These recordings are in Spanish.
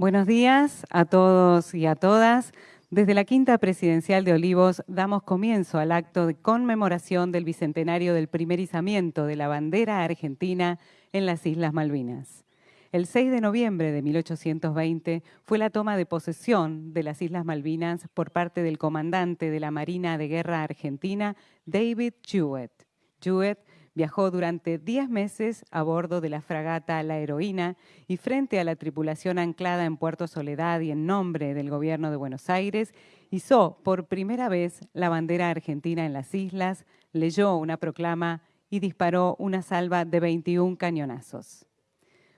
Buenos días a todos y a todas. Desde la Quinta Presidencial de Olivos damos comienzo al acto de conmemoración del bicentenario del primer izamiento de la bandera argentina en las Islas Malvinas. El 6 de noviembre de 1820 fue la toma de posesión de las Islas Malvinas por parte del comandante de la Marina de Guerra Argentina, David Jewett. Jewett Viajó durante 10 meses a bordo de la fragata La Heroína y frente a la tripulación anclada en Puerto Soledad y en nombre del gobierno de Buenos Aires, hizo por primera vez la bandera argentina en las islas, leyó una proclama y disparó una salva de 21 cañonazos.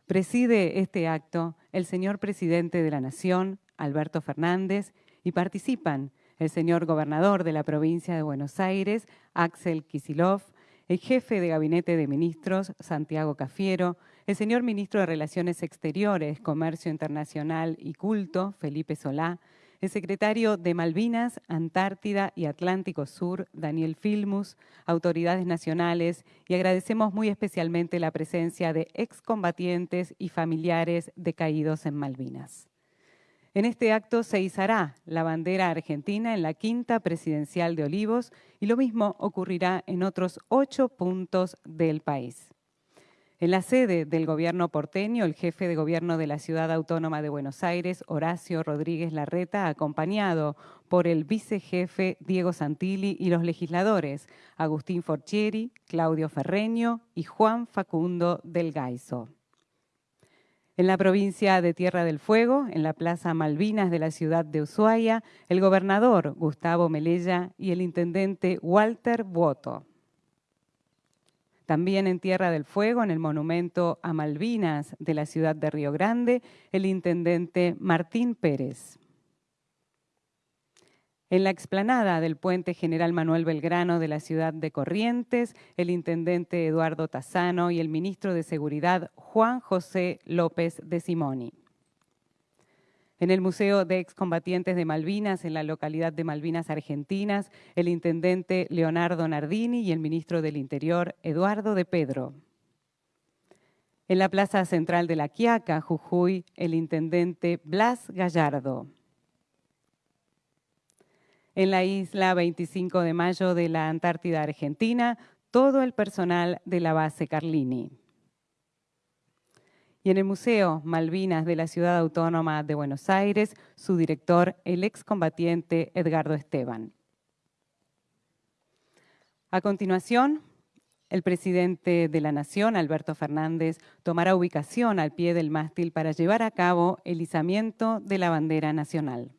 Preside este acto el señor presidente de la Nación, Alberto Fernández, y participan el señor gobernador de la provincia de Buenos Aires, Axel Kisilov, el jefe de Gabinete de Ministros, Santiago Cafiero, el señor ministro de Relaciones Exteriores, Comercio Internacional y Culto, Felipe Solá, el secretario de Malvinas, Antártida y Atlántico Sur, Daniel Filmus, autoridades nacionales y agradecemos muy especialmente la presencia de excombatientes y familiares decaídos en Malvinas. En este acto se izará la bandera argentina en la quinta presidencial de Olivos y lo mismo ocurrirá en otros ocho puntos del país. En la sede del gobierno porteño, el jefe de gobierno de la Ciudad Autónoma de Buenos Aires, Horacio Rodríguez Larreta, acompañado por el vicejefe Diego Santilli y los legisladores Agustín Forchieri, Claudio Ferreño y Juan Facundo del Gaiso. En la provincia de Tierra del Fuego, en la Plaza Malvinas de la ciudad de Ushuaia, el gobernador Gustavo Melella y el intendente Walter Boto. También en Tierra del Fuego, en el monumento a Malvinas de la ciudad de Río Grande, el intendente Martín Pérez. En la explanada del puente General Manuel Belgrano de la ciudad de Corrientes, el intendente Eduardo Tazano y el ministro de Seguridad Juan José López de Simoni. En el Museo de Excombatientes de Malvinas, en la localidad de Malvinas Argentinas, el intendente Leonardo Nardini y el ministro del Interior Eduardo de Pedro. En la Plaza Central de La Quiaca, Jujuy, el intendente Blas Gallardo en la isla 25 de mayo de la Antártida Argentina, todo el personal de la base Carlini. Y en el Museo Malvinas de la Ciudad Autónoma de Buenos Aires, su director, el excombatiente Edgardo Esteban. A continuación, el presidente de la Nación, Alberto Fernández, tomará ubicación al pie del mástil para llevar a cabo el izamiento de la bandera nacional.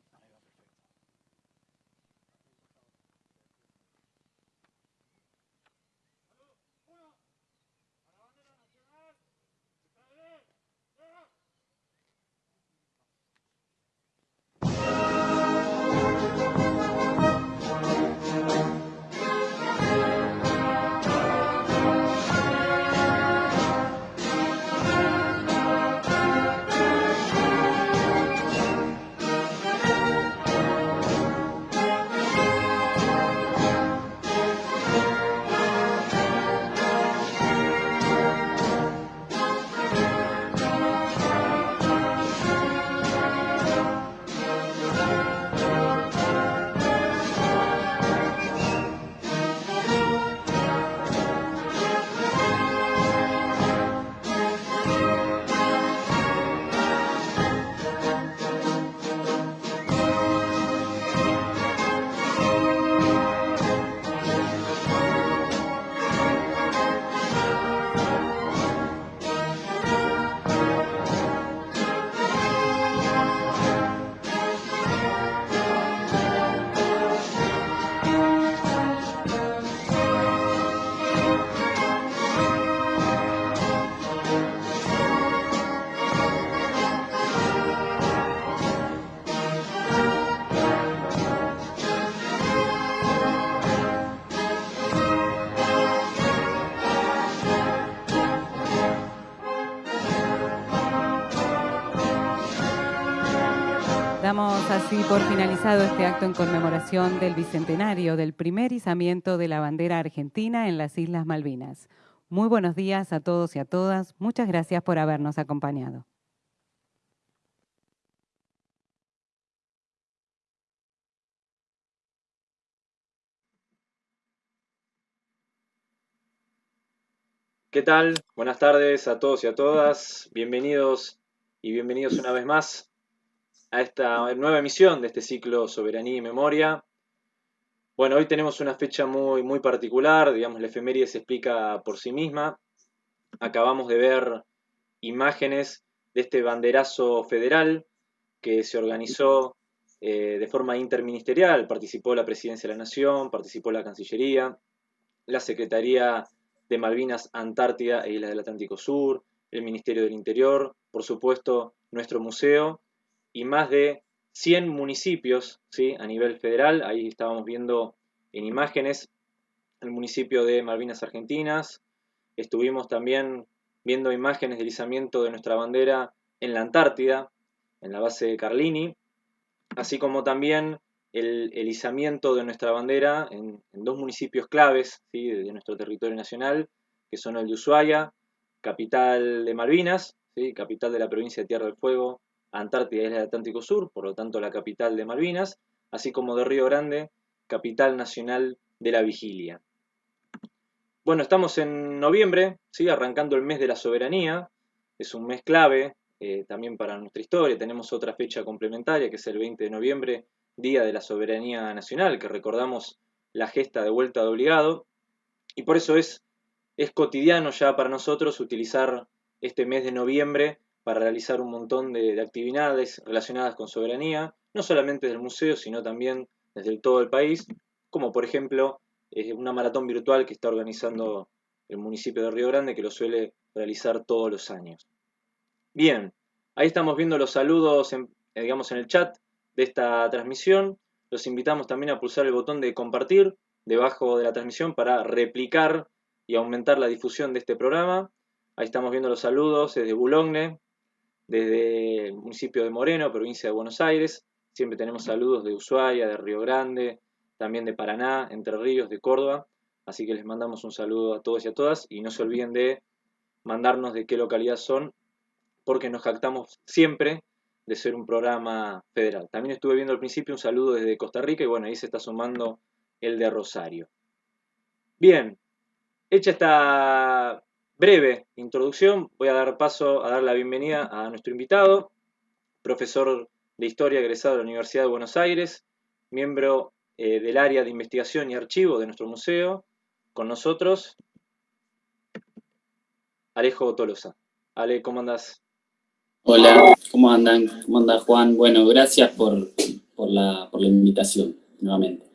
así por finalizado este acto en conmemoración del bicentenario del primer izamiento de la bandera argentina en las Islas Malvinas. Muy buenos días a todos y a todas. Muchas gracias por habernos acompañado. ¿Qué tal? Buenas tardes a todos y a todas. Bienvenidos y bienvenidos una vez más a esta nueva emisión de este ciclo Soberanía y Memoria. Bueno, hoy tenemos una fecha muy, muy particular, digamos, la efeméride se explica por sí misma. Acabamos de ver imágenes de este banderazo federal que se organizó eh, de forma interministerial. Participó la Presidencia de la Nación, participó la Cancillería, la Secretaría de Malvinas, Antártida e Islas del Atlántico Sur, el Ministerio del Interior, por supuesto nuestro museo y más de 100 municipios ¿sí? a nivel federal. Ahí estábamos viendo en imágenes el municipio de Malvinas Argentinas. Estuvimos también viendo imágenes del izamiento de nuestra bandera en la Antártida, en la base de Carlini, así como también el, izamiento de nuestra bandera en, dos municipios claves de, nuestro territorio nacional, que son el de Ushuaia, capital de Malvinas, ¿sí? capital de la provincia de Tierra del Fuego, Antártida Isla del Atlántico Sur, por lo tanto la capital de Malvinas, así como de Río Grande, capital nacional de la vigilia. Bueno, estamos en noviembre, ¿sí? arrancando el mes de la soberanía, es un mes clave eh, también para nuestra historia, tenemos otra fecha complementaria que es el 20 de noviembre, Día de la Soberanía Nacional, que recordamos la gesta de vuelta de obligado, y por eso es, es cotidiano ya para nosotros utilizar este mes de noviembre para realizar un montón de, actividades relacionadas con soberanía, no solamente del museo, sino también desde todo el país, como por ejemplo eh, una maratón virtual que está organizando el municipio de Río Grande, que lo suele realizar todos los años. Bien, ahí estamos viendo los saludos, en, digamos, en el chat de esta transmisión. Los invitamos también a pulsar el botón de compartir debajo de la transmisión para replicar y aumentar la difusión de este programa. Ahí estamos viendo los saludos desde Boulogne, desde el municipio de Moreno, provincia de Buenos Aires. Siempre tenemos saludos de Ushuaia, de Río Grande, también de Paraná, Entre Ríos, de Córdoba. Así que les mandamos un saludo a todos y a todas y no se olviden de mandarnos de qué localidad son, porque nos jactamos siempre de ser un programa federal. También estuve viendo al principio un saludo desde Costa Rica y bueno, ahí se está sumando el de Rosario. Bien, hecha esta breve introducción, voy a dar paso a dar la bienvenida a nuestro invitado, profesor de Historia egresado de la Universidad de Buenos Aires, miembro eh, del área de investigación y archivo de nuestro museo, con nosotros, Alejo Tolosa. Ale, ¿cómo andás? Hola, ¿cómo andan? ¿Cómo anda Juan? Bueno, gracias por, la, invitación, nuevamente.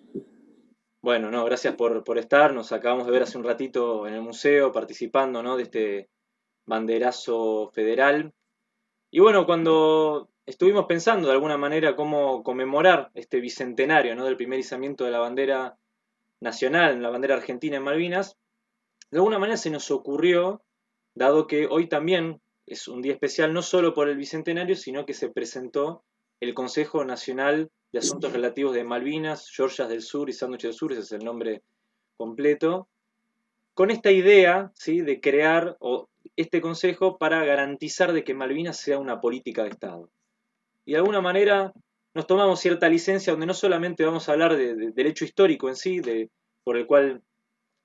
Bueno, no, gracias por, estar. Nos acabamos de ver hace un ratito en el museo participando ¿no? de este banderazo federal. Y bueno, cuando estuvimos pensando de alguna manera cómo conmemorar este bicentenario ¿no? del primer izamiento de la bandera nacional, la bandera argentina en Malvinas, de alguna manera se nos ocurrió, dado que hoy también es un día especial no solo por el Bicentenario, sino que se presentó el Consejo Nacional de Asuntos Relativos de Malvinas, Georgias del Sur y Sándwich del Sur, ese es el nombre completo, con esta idea ¿sí? de crear este consejo para garantizar de que Malvinas sea una política de Estado. Y de alguna manera nos tomamos cierta licencia donde no solamente vamos a hablar del hecho histórico en sí, de, por el cual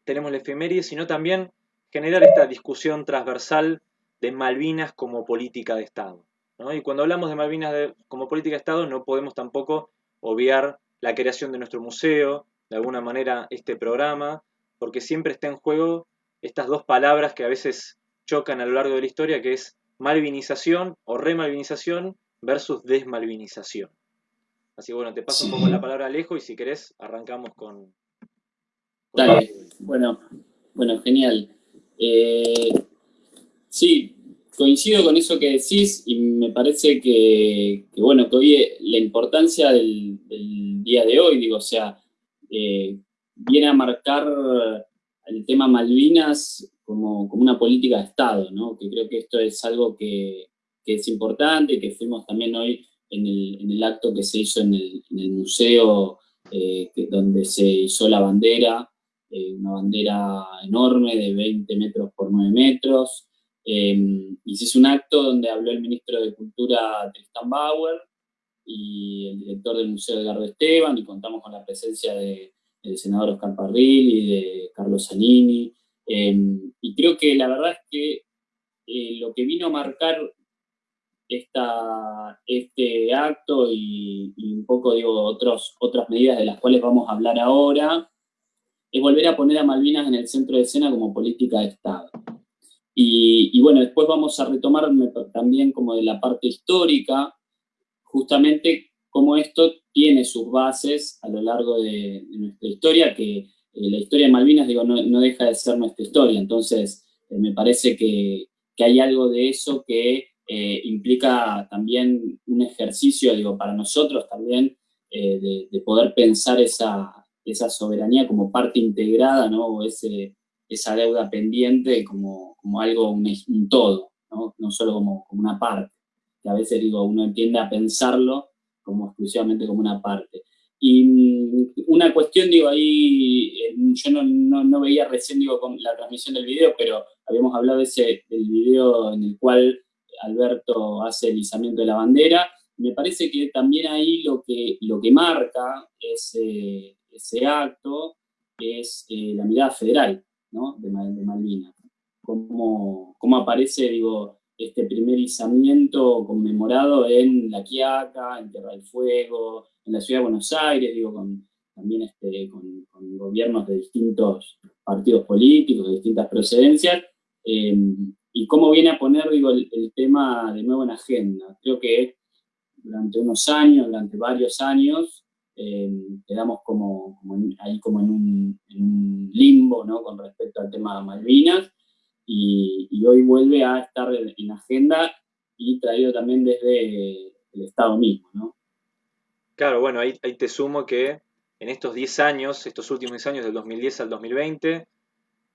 tenemos la efeméride, sino también generar esta discusión transversal de Malvinas como política de Estado. Y cuando hablamos de Malvinas como política de Estado no podemos tampoco obviar la creación de nuestro museo, de alguna manera este programa, porque siempre está en juego estas dos palabras que a veces chocan a lo largo de la historia, que es malvinización o remalvinización versus desmalvinización. Así que bueno, te paso un poco la palabra Alejo y si querés arrancamos con... Dale, bueno, bueno, genial. Eh, Sí, coincido con eso que decís y me parece que, bueno, que hoy la importancia del, día de hoy, digo, o sea, eh, viene a marcar el tema Malvinas como, una política de Estado, ¿no? Que creo que esto es algo que, es importante, que fuimos también hoy en el, acto que se hizo en el, museo, eh, donde se hizo la bandera, eh, una bandera enorme de 20 metros por 9 metros, eh, y se hizo un acto donde habló el ministro de Cultura Tristan Bauer y el director del Museo Edgardo Esteban, y contamos con la presencia del senador Oscar Parril y de Carlos Zanini. Em, y creo que la verdad es que eh, lo que vino a marcar esta, este acto y, un poco, digo, otros, otras medidas de las cuales vamos a hablar ahora, es volver a poner a Malvinas en el centro de escena como política de Estado. Y, bueno, después vamos a retomar también como de la parte histórica, justamente cómo esto tiene sus bases a lo largo de, nuestra historia, que eh, la historia de Malvinas, digo, no, deja de ser nuestra historia. Entonces, eh, me parece que, que, hay algo de eso que eh, implica también un ejercicio, digo, para nosotros también, de, de, poder pensar esa, esa soberanía como parte integrada, ¿no? O ese, esa deuda pendiente como, como algo, un, todo, ¿no? no solo como, como, una parte, que a veces digo, uno entiende a pensarlo como exclusivamente como una parte. Y mm, una cuestión, digo, ahí, yo no, no, no, veía recién, digo, con la transmisión del video, pero habíamos hablado ese, del video en el cual Alberto hace el izamiento de la bandera, me parece que también ahí lo que, lo que marca ese, ese acto es eh, la mirada federal, de, Malvinas. Cómo, cómo, aparece, digo, este primer izamiento conmemorado en La Quiaca, en Tierra del Fuego, en la Ciudad de Buenos Aires, digo, con, también este, con, gobiernos de distintos partidos políticos, de distintas procedencias, em, y cómo viene a poner, digo, el, tema de nuevo en agenda. Creo que durante unos años, durante varios años, eh, quedamos como, ahí como en un, limbo ¿no? con respecto al tema de Malvinas y, hoy vuelve a estar en agenda y traído también desde el Estado mismo. ¿no? Claro, bueno, ahí, ahí te sumo que en estos 10 años, estos últimos 10 años, del 2010 al 2020,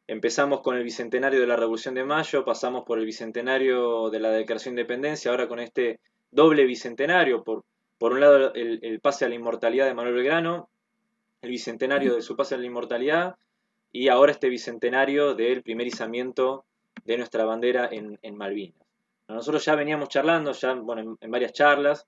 empezamos con el Bicentenario de la Revolución de Mayo, pasamos por el Bicentenario de la Declaración de Independencia, ahora con este doble Bicentenario, por por un lado, el, pase a la inmortalidad de Manuel Belgrano, el bicentenario de su pase a la inmortalidad, y ahora este bicentenario del primer izamiento de nuestra bandera en, Malvinas. Nosotros ya veníamos charlando, ya bueno, en, varias charlas,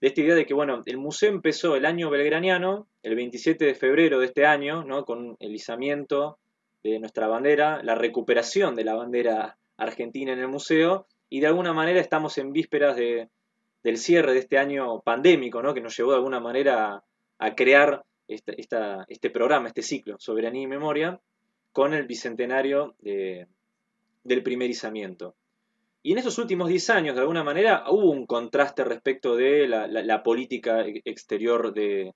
de esta idea de que bueno, el museo empezó el año belgraniano, el 27 de febrero de este año, ¿no? con el izamiento de nuestra bandera, la recuperación de la bandera argentina en el museo, y de alguna manera estamos en vísperas de, del cierre de este año pandémico, ¿no? que nos llevó de alguna manera a, crear este programa, este ciclo, Soberanía y Memoria, con el bicentenario del primer izamiento. Y en esos últimos 10 años, de alguna manera, hubo un contraste respecto de la, política exterior de,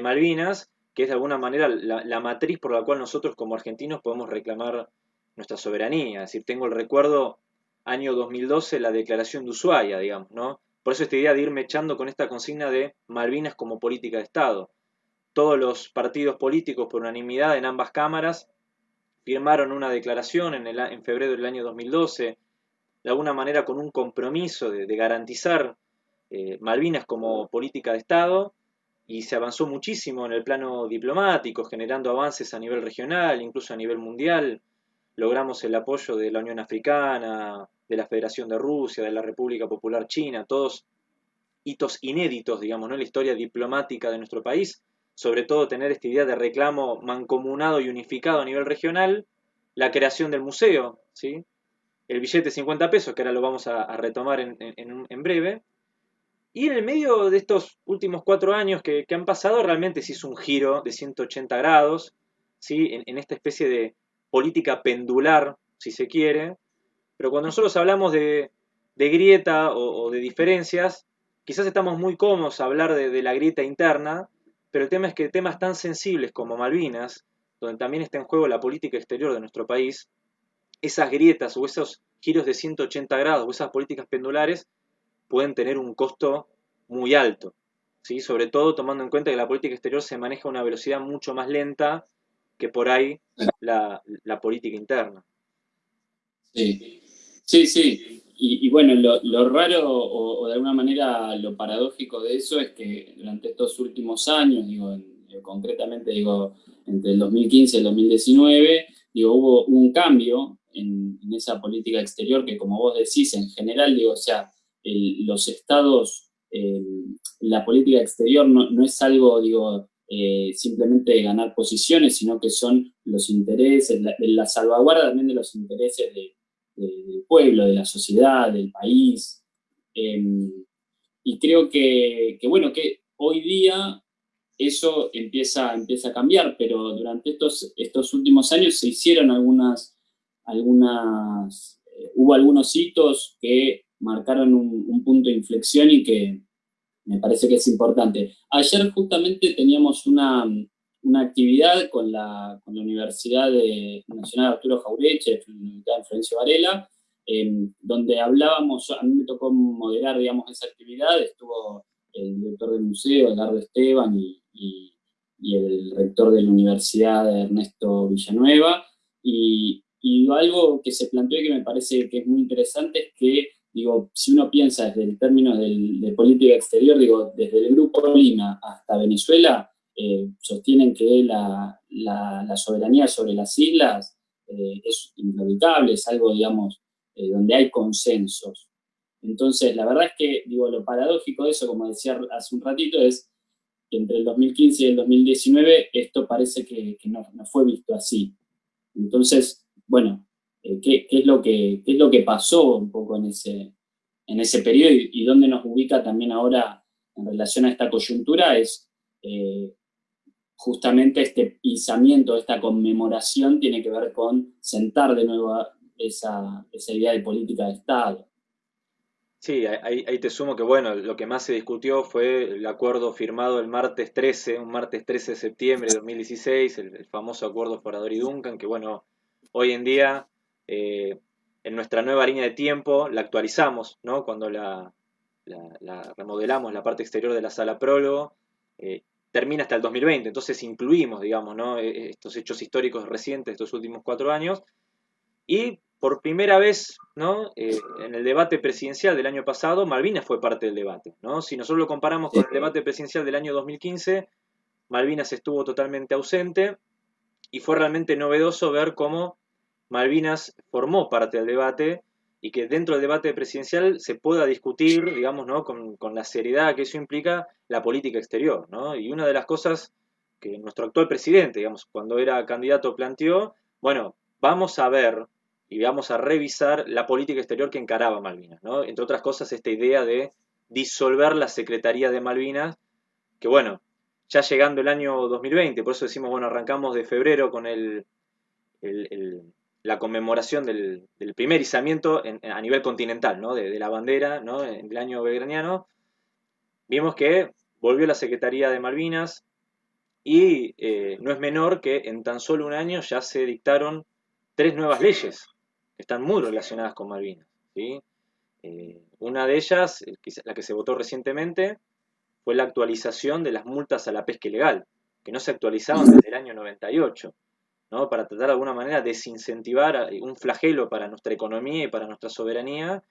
Malvinas, que es de alguna manera la, la, matriz por la cual nosotros como argentinos podemos reclamar nuestra soberanía. Es decir, tengo el recuerdo año 2012, la declaración de Ushuaia, digamos, ¿no? Por eso esta idea de irme echando con esta consigna de Malvinas como política de Estado. Todos los partidos políticos, por unanimidad en ambas cámaras, firmaron una declaración en, el, en febrero del año 2012, de alguna manera con un compromiso de, garantizar eh, Malvinas como política de Estado, y se avanzó muchísimo en el plano diplomático, generando avances a nivel regional, incluso a nivel mundial. Logramos el apoyo de la Unión Africana, de la Federación de Rusia, de la República Popular China, todos hitos inéditos, digamos, ¿no? en la historia diplomática de nuestro país, sobre todo tener esta idea de reclamo mancomunado y unificado a nivel regional, la creación del museo, ¿sí? el billete de 50 pesos, que ahora lo vamos a, retomar en, breve, y en el medio de estos últimos cuatro años que, han pasado, realmente se hizo un giro de 180 grados, ¿sí? en esta especie de política pendular, si se quiere, pero cuando nosotros hablamos de, grieta o, de diferencias, quizás estamos muy cómodos a hablar de, la grieta interna, pero el tema es que temas tan sensibles como Malvinas, donde también está en juego la política exterior de nuestro país, esas grietas o esos giros de 180 grados o esas políticas pendulares pueden tener un costo muy alto, sobre todo tomando en cuenta que la política exterior se maneja a una velocidad mucho más lenta que por ahí la, la política interna. Sí. Sí, sí. Y, bueno, lo, raro o, de alguna manera lo paradójico de eso es que durante estos últimos años, digo, eh, concretamente digo, entre el 2015 y el 2019, digo, hubo un cambio en, esa política exterior que como vos decís, en general, digo, o sea, los estados, la política exterior no, es algo, digo, eh, simplemente ganar posiciones, sino que son los intereses, la, salvaguarda también de los intereses del pueblo, de la sociedad, del país. Em, y creo que, bueno, que hoy día eso empieza, a cambiar, pero durante estos, estos últimos años se hicieron algunas, algunas eh, hubo algunos hitos que marcaron un, punto de inflexión y que me parece que es importante. Ayer justamente teníamos una, actividad con la, Universidad Nacional Arturo Jaureche, la Universidad de Florencio Varela, em, donde hablábamos, a mí me tocó moderar, digamos, esa actividad, estuvo el director del museo, Eduardo Esteban, y, el rector de la universidad, Ernesto Villanueva, y, y algo que se planteó y que me parece que es muy interesante es que digo, si uno piensa desde el término de política exterior, digo, desde el Grupo Lima hasta Venezuela, eh, sostienen que la, soberanía sobre las islas eh, es inevitable, es algo, digamos, eh, donde hay consensos. Entonces, la verdad es que, digo, lo paradójico de eso, como decía hace un ratito, es que entre el 2015 y el 2019 esto parece que, no, no, fue visto así. Entonces, bueno, eh, qué, es lo que, es lo que pasó un poco en ese, en ese periodo y, dónde nos ubica también ahora en relación a esta coyuntura es eh, justamente este pisamiento, esta conmemoración tiene que ver con sentar de nuevo esa, idea de política de Estado. Sí, ahí, te sumo que bueno, lo que más se discutió fue el acuerdo firmado el martes 13, un martes 13 de septiembre de 2016, el, el famoso acuerdo Forador y Duncan, que bueno, hoy en día eh, en nuestra nueva línea de tiempo la actualizamos, ¿no? Cuando la, remodelamos la parte exterior de la sala prólogo, eh, termina hasta el 2020, entonces incluimos, digamos, ¿no? E, estos hechos históricos recientes de estos últimos cuatro años, y por primera vez, ¿no? Eh, en el debate presidencial del año pasado, Malvinas fue parte del debate, ¿no? Si nosotros lo comparamos con el debate presidencial del año 2015, Malvinas estuvo totalmente ausente, y fue realmente novedoso ver cómo Malvinas formó parte del debate y que dentro del debate presidencial se pueda discutir, digamos, ¿no? con, la seriedad que eso implica la política exterior. ¿no? Y una de las cosas que nuestro actual presidente, digamos, cuando era candidato planteó, bueno, vamos a ver y vamos a revisar la política exterior que encaraba Malvinas. ¿no? Entre otras cosas, esta idea de disolver la Secretaría de Malvinas, que bueno, ya llegando el año 2020, por eso decimos, bueno, arrancamos de febrero con el, la conmemoración del, primer izamiento a nivel continental, ¿no? de, la bandera ¿no? del año belgraniano, vimos que volvió la Secretaría de Malvinas y eh, no es menor que en tan solo un año ya se dictaron tres nuevas leyes que están muy relacionadas con Malvinas. ¿sí? Eh, una de ellas, la que se votó recientemente, fue la actualización de las multas a la pesca ilegal, que no se actualizaban desde el año 98 para tratar de alguna manera desincentivar un flagelo para nuestra economía y para nuestra soberanía,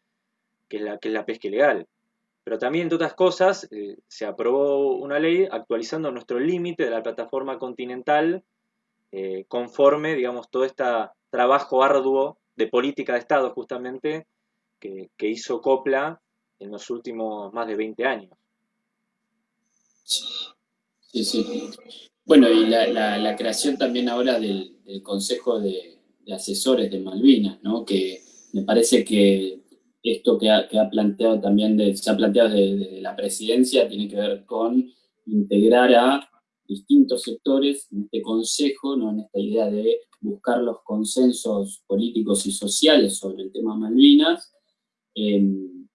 que es la, que es la pesca ilegal. Pero también, entre otras cosas, eh, se aprobó una ley actualizando nuestro límite de la plataforma continental eh, conforme, digamos, todo este trabajo arduo de política de Estado, justamente, que, que hizo Copla en los últimos más de 20 años. Sí, sí. Bueno, y la, creación también ahora del, Consejo de, Asesores de Malvinas, ¿no? que me parece que esto que ha, planteado también, se ha planteado desde, la presidencia, tiene que ver con integrar a distintos sectores en este consejo, ¿no? en esta idea de buscar los consensos políticos y sociales sobre el tema Malvinas, em,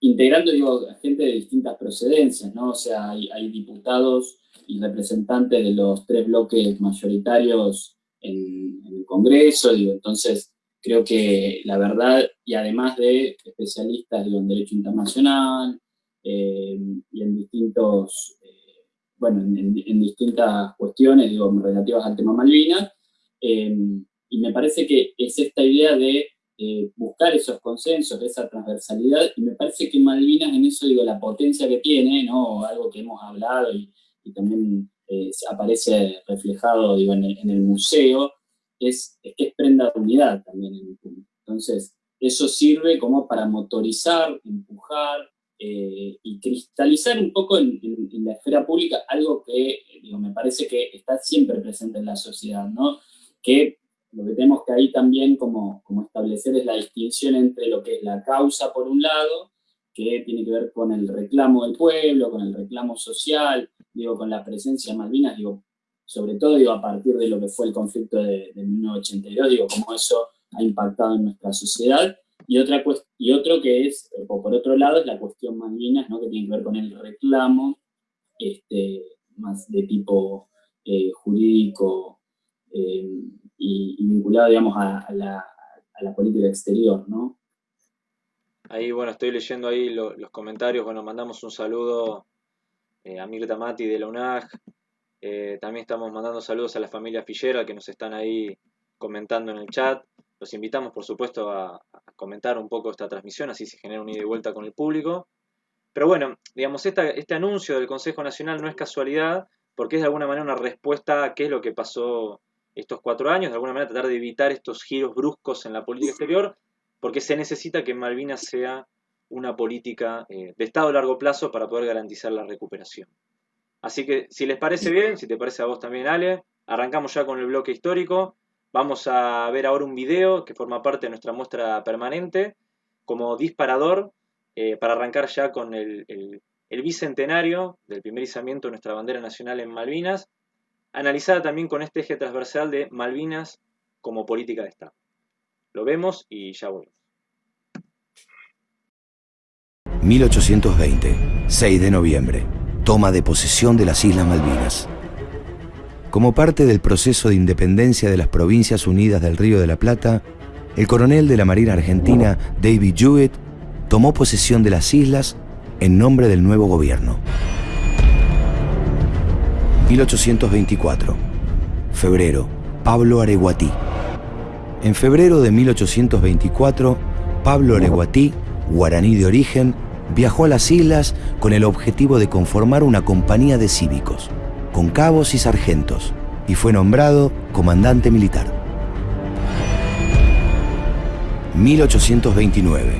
integrando, digo, a gente de distintas procedencias, ¿no? O sea, hay diputados y representantes de los tres bloques mayoritarios en, el Congreso, digo, entonces creo que la verdad, y además de especialistas en Derecho Internacional eh, y en distintos, eh, bueno, en, distintas cuestiones, digo, relativas al tema Malvinas, eh, y me parece que es esta idea de buscar esos consensos, esa transversalidad, y me parece que Malvinas en eso, digo, la potencia que tiene, ¿no? Algo que hemos hablado y, y también eh, aparece reflejado digo, en, el, museo, es, que es prenda de unidad también en el punto. Entonces, eso sirve como para motorizar, empujar, y cristalizar un poco en, la esfera pública algo que, digo, me parece que está siempre presente en la sociedad, ¿no? Que lo que tenemos que ahí también como, como establecer es la distinción entre lo que es la causa por un lado, que tiene que ver con el reclamo del pueblo, con el reclamo social, digo, con la presencia de Malvinas, digo, sobre todo digo, a partir de lo que fue el conflicto de, de 1982, digo, cómo eso ha impactado en nuestra sociedad, y, otra y otro que es, o por otro lado, es la cuestión Malvinas, ¿no? que tiene que ver con el reclamo, este, más de tipo eh, jurídico, eh, y, vinculado, digamos, a, la, política exterior, ¿no? Ahí, bueno, estoy leyendo ahí los comentarios, bueno, mandamos un saludo eh, a Mirta Mati de la UNAG, eh, también estamos mandando saludos a la familia Fillera que nos están ahí comentando en el chat. Los invitamos, por supuesto, a, comentar un poco esta transmisión, así se genera un ida y vuelta con el público. Pero bueno, digamos, este anuncio del Consejo Nacional no es casualidad, porque es de alguna manera una respuesta a qué es lo que pasó estos cuatro años, de alguna manera tratar de evitar estos giros bruscos en la política exterior, porque se necesita que Malvinas sea una política eh, de Estado a largo plazo para poder garantizar la recuperación. Así que si les parece bien, si te parece a vos también Ale, arrancamos ya con el bloque histórico. Vamos a ver ahora un video que forma parte de nuestra muestra permanente como disparador eh, para arrancar ya con el, el bicentenario del primer izamiento de nuestra bandera nacional en Malvinas analizada también con este eje transversal de Malvinas como política de Estado. Lo vemos y ya volvemos. 1820, 6 de noviembre, toma de posesión de las Islas Malvinas. Como parte del proceso de independencia de las Provincias Unidas del Río de la Plata, el coronel de la Marina Argentina, David Jewett, tomó posesión de las islas en nombre del nuevo gobierno. 1824. Febrero. Pablo Areguatí. En febrero de 1824, Pablo Areguatí, guaraní de origen, viajó a las islas con el objetivo de conformar una compañía de cívicos, con cabos y sargentos, y fue nombrado comandante militar. 1829.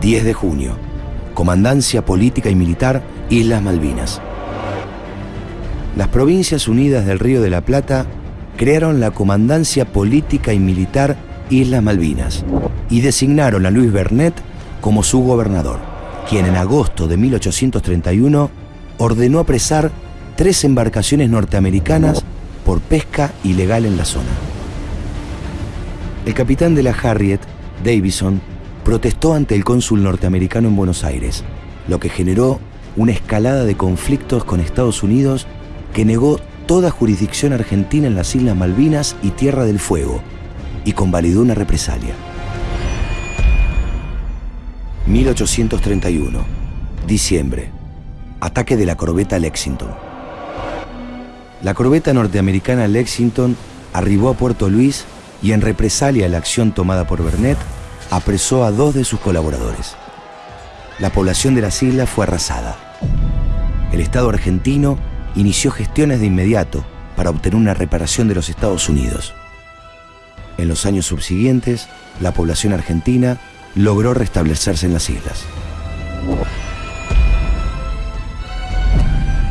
10 de junio. Comandancia Política y Militar, Islas Malvinas las Provincias Unidas del Río de la Plata crearon la Comandancia Política y Militar Islas Malvinas y designaron a Luis Bernet como su gobernador, quien en agosto de 1831 ordenó apresar tres embarcaciones norteamericanas por pesca ilegal en la zona. El capitán de la Harriet, Davison, protestó ante el cónsul norteamericano en Buenos Aires, lo que generó una escalada de conflictos con Estados Unidos que negó toda jurisdicción argentina en las Islas Malvinas y Tierra del Fuego y convalidó una represalia. 1831, diciembre, ataque de la corbeta Lexington. La corbeta norteamericana Lexington arribó a Puerto Luis y en represalia a la acción tomada por Bernet, apresó a dos de sus colaboradores. La población de las islas fue arrasada. El Estado argentino inició gestiones de inmediato para obtener una reparación de los Estados Unidos. En los años subsiguientes, la población argentina logró restablecerse en las islas.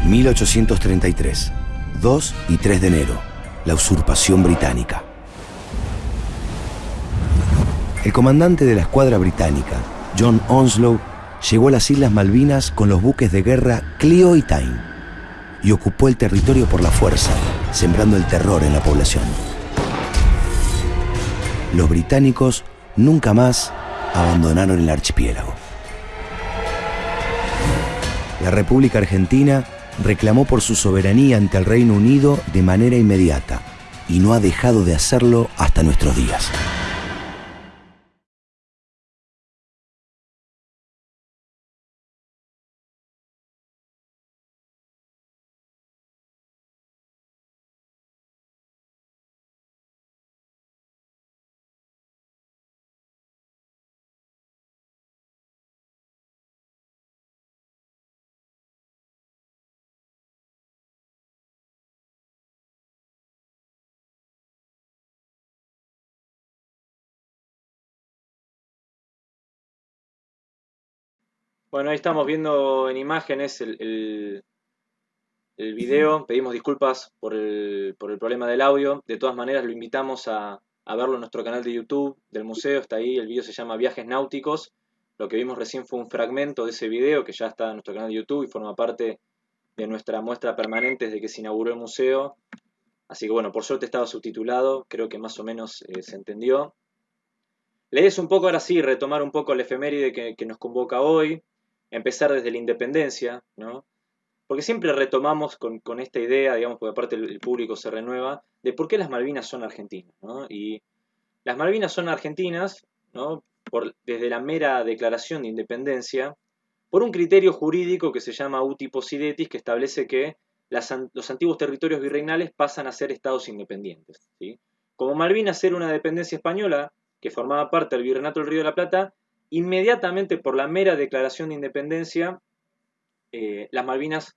1833, 2 y 3 de enero, la usurpación británica. El comandante de la escuadra británica, John Onslow, llegó a las Islas Malvinas con los buques de guerra Clio y Tyne y ocupó el territorio por la fuerza, sembrando el terror en la población. Los británicos nunca más abandonaron el archipiélago. La República Argentina reclamó por su soberanía ante el Reino Unido de manera inmediata y no ha dejado de hacerlo hasta nuestros días. Bueno, ahí estamos viendo en imágenes el, el, video. Pedimos disculpas por el, problema del audio. De todas maneras, lo invitamos a, verlo en nuestro canal de YouTube del museo. Está ahí, el video se llama Viajes Náuticos. Lo que vimos recién fue un fragmento de ese video que ya está en nuestro canal de YouTube y forma parte de nuestra muestra permanente desde que se inauguró el museo. Así que bueno, por suerte estaba subtitulado, creo que más o menos eh, se entendió. Lees un poco ahora sí, retomar un poco la efeméride que, que nos convoca hoy, empezar desde la independencia, ¿no? Porque siempre retomamos con, esta idea, digamos, porque aparte el, público se renueva, de por qué las Malvinas son argentinas, ¿no? Y las Malvinas son argentinas, ¿no? Por, desde la mera declaración de independencia, por un criterio jurídico que se llama uti possidetis, que establece que los antiguos territorios virreinales pasan a ser estados independientes. Como Malvinas era una dependencia española que formaba parte del Virreinato del Río de la Plata, inmediatamente por la mera declaración de independencia, eh, las Malvinas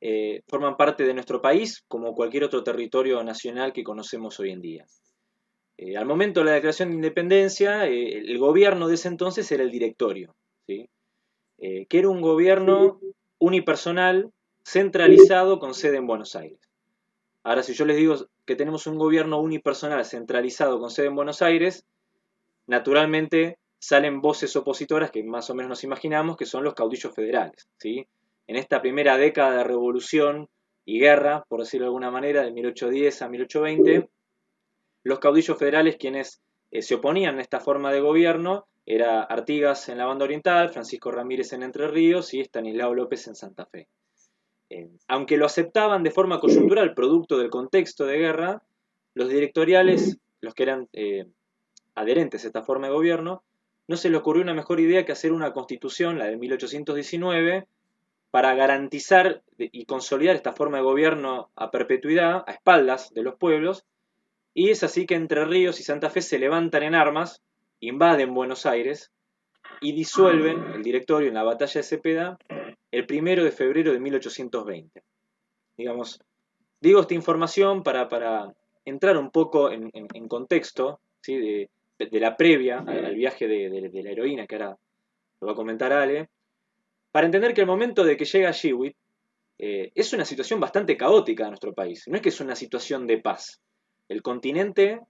eh, forman parte de nuestro país como cualquier otro territorio nacional que conocemos hoy en día. Eh, al momento de la declaración de independencia, el gobierno de ese entonces era el directorio, que era un gobierno unipersonal, centralizado, con sede en Buenos Aires. Ahora, si yo les digo que tenemos un gobierno unipersonal centralizado con sede en Buenos Aires, naturalmente salen voces opositoras que más o menos nos imaginamos que son los caudillos federales. ¿sí? En esta primera década de revolución y guerra, por decirlo de alguna manera, de 1810 a 1820, los caudillos federales quienes eh, se oponían a esta forma de gobierno era Artigas en la banda oriental, Francisco Ramírez en Entre Ríos y Estanislao López en Santa Fe. Eh, aunque lo aceptaban de forma coyuntural, producto del contexto de guerra, los directoriales, los que eran eh, adherentes a esta forma de gobierno, no se le ocurrió una mejor idea que hacer una constitución, la de 1819, para garantizar y consolidar esta forma de gobierno a perpetuidad, a espaldas de los pueblos, y es así que Entre Ríos y Santa Fe se levantan en armas, invaden Buenos Aires y disuelven el directorio en la batalla de Cepeda el primero de febrero de 1820. Digamos, digo esta información para, para entrar un poco en, contexto ¿sí? de, de la previa al, viaje de, la heroína, que ahora lo va a comentar Ale, para entender que el momento de que llega Shewitt eh, es una situación bastante caótica en nuestro país. No es que es una situación de paz. El continente,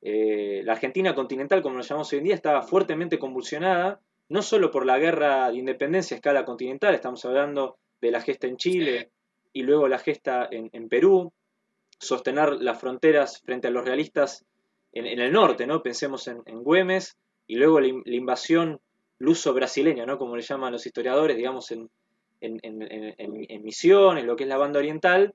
eh, la Argentina continental, como lo llamamos hoy en día, estaba fuertemente convulsionada, no solo por la guerra de independencia a escala continental, estamos hablando de la gesta en Chile y luego la gesta en, en Perú, sostener las fronteras frente a los realistas en, el norte, ¿no? Pensemos en, Güemes y luego la, invasión luso-brasileña, ¿no? Como le llaman los historiadores, digamos, en, en, Misiones, lo que es la banda oriental.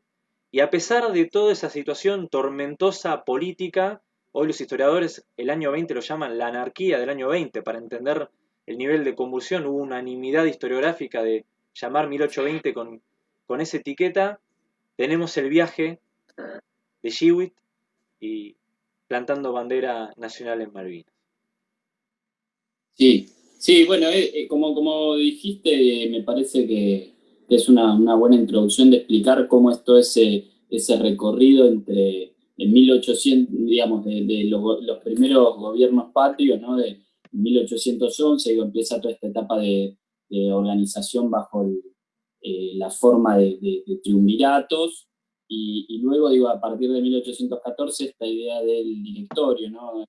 Y a pesar de toda esa situación tormentosa política, hoy los historiadores el año 20 lo llaman la anarquía del año 20, para entender el nivel de convulsión, hubo unanimidad historiográfica de llamar 1820 con, con esa etiqueta. Tenemos el viaje de Shewitt y plantando bandera nacional en Malvinas. Sí, sí, bueno, eh, eh, como, como dijiste, me parece que, es una, buena introducción de explicar cómo es todo ese, recorrido entre en 1800, digamos, de, los, primeros gobiernos patrios, ¿no? De 1811, y empieza toda esta etapa de, organización bajo eh, la forma de, de triunviratos, y, luego, digo, a partir de 1814, esta idea del directorio, ¿no?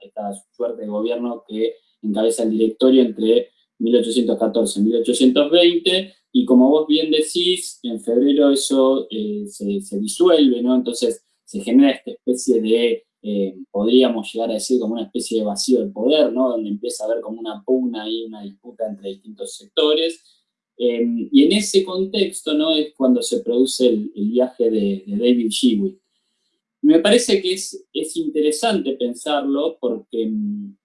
Esta, suerte de gobierno que encabeza el directorio entre 1814 y 1820, y como vos bien decís, en febrero eso eh, se, disuelve, ¿no? Entonces se genera esta especie de, eh, podríamos llegar a decir como una especie de vacío del poder, ¿no? Donde empieza a haber como una pugna y una disputa entre distintos sectores, Em, y en ese contexto ¿no? es cuando se produce el, viaje de, David Shewitt. Me parece que es, es interesante pensarlo porque um,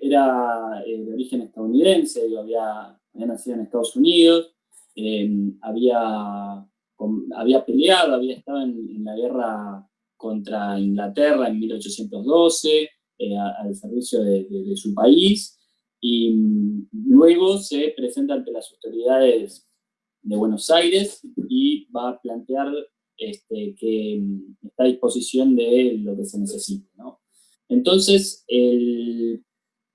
era eh, de origen estadounidense, había, nacido en Estados Unidos, em, había, había peleado, había estado en, la guerra contra Inglaterra en 1812, eh, al servicio de su país, y luego se presenta ante las autoridades de Buenos Aires y va a plantear este, que mm, está a disposición de lo que se necesite. Entonces, el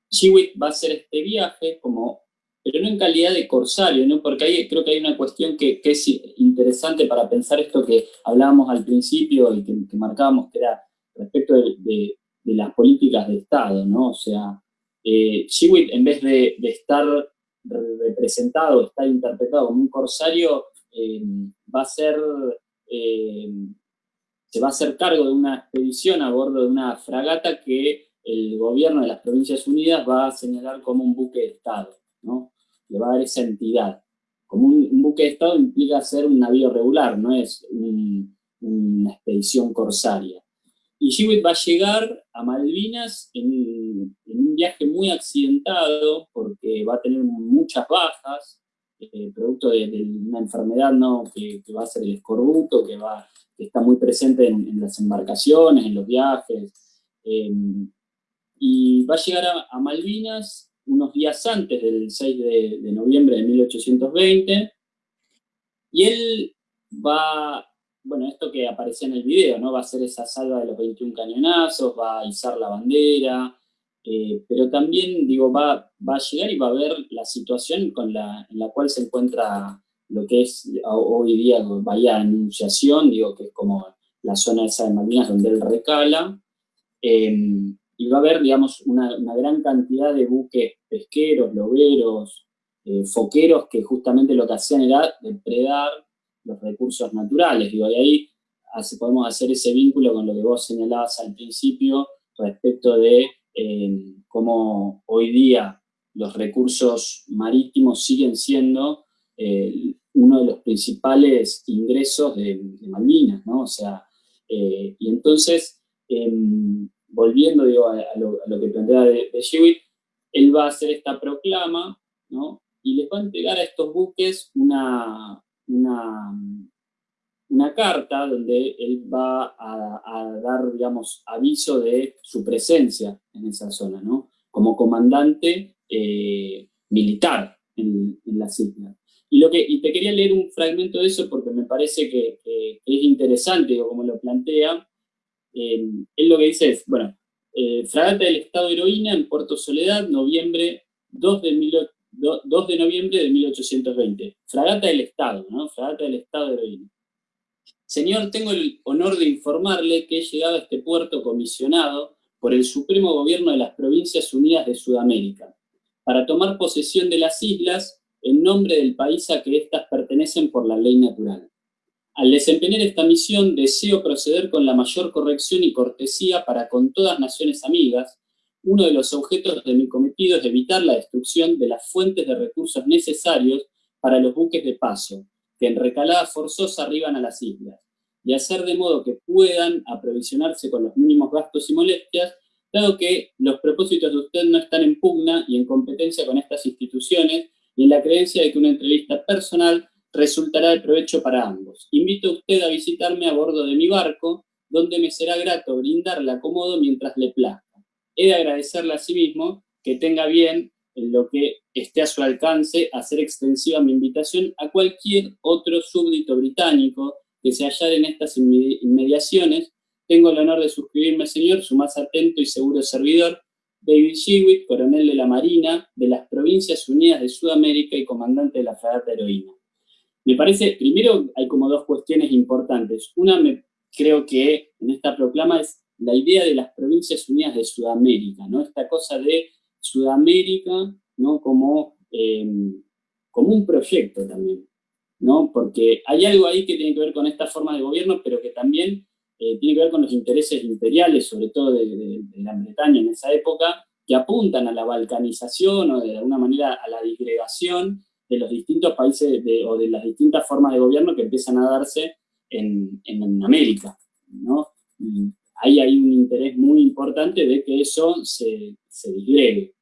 Chiwit va a hacer este viaje como pero no en calidad de corsario, ¿no? porque ahí creo que hay una cuestión que, es interesante para pensar esto que hablábamos al principio y que, marcábamos, que era respecto de, las políticas de Estado, ¿no? O sea, eh, en vez de, estar representado, estar interpretado como un corsario, eh, va a ser, eh, se va a hacer cargo de una expedición a bordo de una fragata que el gobierno de las Provincias Unidas va a señalar como un buque de Estado, ¿no? Le va a dar esa entidad. Como un, buque de Estado implica ser un navío regular, no es una expedición corsaria. Y Hewitt va a llegar a Malvinas en, un viaje muy accidentado, porque va a tener muchas bajas, eh, producto de, una enfermedad ¿no? que, va a ser el escorbuto, que, va, está muy presente en, las embarcaciones, en los viajes. Eh, y va a llegar a, Malvinas unos días antes del 6 de, noviembre de 1820, y él va, bueno, esto que aparecía en el video, ¿no? Va a hacer esa salva de los 21 cañonazos, va a izar la bandera, eh, pero también, digo, va, va a llegar y va a ver la situación con la, en la cual se encuentra lo que es hoy día Bahía Anunciación, digo, que es como la zona esa de Malvinas donde él recala, eh, y va a haber, digamos, una, gran cantidad de buques pesqueros, loberos, eh, foqueros, que justamente lo que hacían era depredar los recursos naturales. Digo, y ahí podemos hacer ese vínculo con lo que vos señalabas al principio respecto de eh, cómo hoy día los recursos marítimos siguen siendo eh, uno de los principales ingresos de, Malvinas, ¿no? O sea, y entonces em, volviendo a, lo, que plantea de, de él va a hacer esta proclama, ¿no? Y les va a entregar a estos buques una, una, una carta donde él va a, dar, digamos, aviso de su presencia en esa zona, ¿no? Como comandante eh, militar en, las islas. Y, lo que, y te quería leer un fragmento de eso porque me parece que, es interesante, como lo plantea, eh, él lo que dice es, bueno, eh, Fragata del Estado Heroína en Puerto Soledad, noviembre 2 de, 2 de noviembre de 1820. Fragata del Estado, ¿no? Fragata del Estado Heroína. Señor, tengo el honor de informarle que he llegado a este puerto comisionado por el Supremo Gobierno de las Provincias Unidas de Sudamérica, para tomar posesión de las islas en nombre del país a que éstas pertenecen por la ley natural. Al desempeñar esta misión, deseo proceder con la mayor corrección y cortesía para con todas naciones amigas. Uno de los objetos de mi cometido es evitar la destrucción de las fuentes de recursos necesarios para los buques de paso, que en recalada forzosa arriban a las islas, y hacer de modo que puedan aprovisionarse con los mínimos gastos y molestias, dado que los propósitos de usted no están en pugna y en competencia con estas instituciones, y en la creencia de que una entrevista personal resultará de provecho para ambos. Invito a usted a visitarme a bordo de mi barco, donde me será grato brindarle acomodo mientras le plazca. He de agradecerle a sí mismo que tenga bien en lo que esté a su alcance hacer extensiva mi invitación a cualquier otro súbdito británico que se hallara en estas inmediaciones. Tengo el honor de suscribirme, señor, su más atento y seguro servidor, David Shewitt, coronel de la Marina de las Provincias Unidas de Sudamérica y comandante de la fragata heroína. Me parece, primero hay como dos cuestiones importantes. Una, creo que en esta proclama es la idea de las Provincias Unidas de Sudamérica, ¿no? Esta cosa de Sudamérica, ¿no? Como, em, como un proyecto también, ¿no? Porque hay algo ahí que tiene que ver con esta forma de gobierno, pero que también eh, tiene que ver con los intereses imperiales, sobre todo de, de, Gran Bretaña en esa época, que apuntan a la balcanización o de alguna manera a la disgregación de los distintos países o de las distintas formas de gobierno que empiezan a darse en, América. ¿no? ahí hay un interés muy importante de que eso se, se disgregue.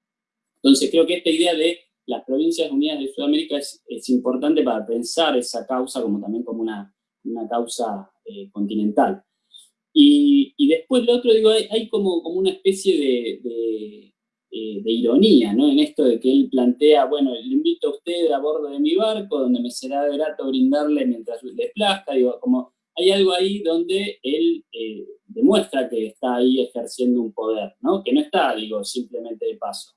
Entonces creo que esta idea de las Provincias Unidas de Sudamérica es, importante para pensar esa causa como también como una, una causa eh, continental. Y, después lo otro, digo, hay, como, como una especie de eh, de ironía, ¿no? En esto de que él plantea, bueno, le invito a usted a bordo de mi barco, donde me será grato brindarle mientras le plazca, digo, como hay algo ahí donde él eh, demuestra que está ahí ejerciendo un poder, ¿no? Que no está, digo, simplemente de paso.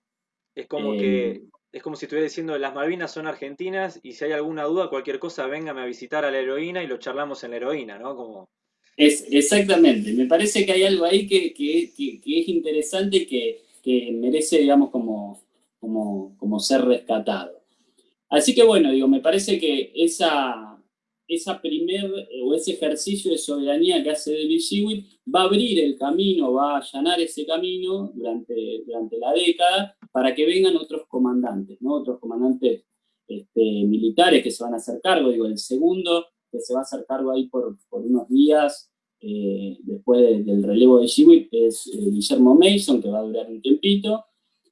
Es como que, es como si estuviera diciendo las Malvinas son argentinas y si hay alguna duda, cualquier cosa, véngame a visitar a la heroína y lo charlamos en la heroína, ¿no? Como... Es, exactamente, me parece que hay algo ahí que, es interesante y que, merece, digamos, como, como, como ser rescatado. Así que bueno, digo, me parece que esa, esa primer, o ese ejercicio de soberanía que hace David Shewitt va a abrir el camino, va a allanar ese camino durante, durante la década para que vengan otros comandantes, ¿no? otros comandantes este, militares que se van a hacer cargo. Digo, el segundo que se va a hacer cargo ahí por, unos días eh, después del relevo de Shewitt es eh, Guillermo Mason, que va a durar un tiempito.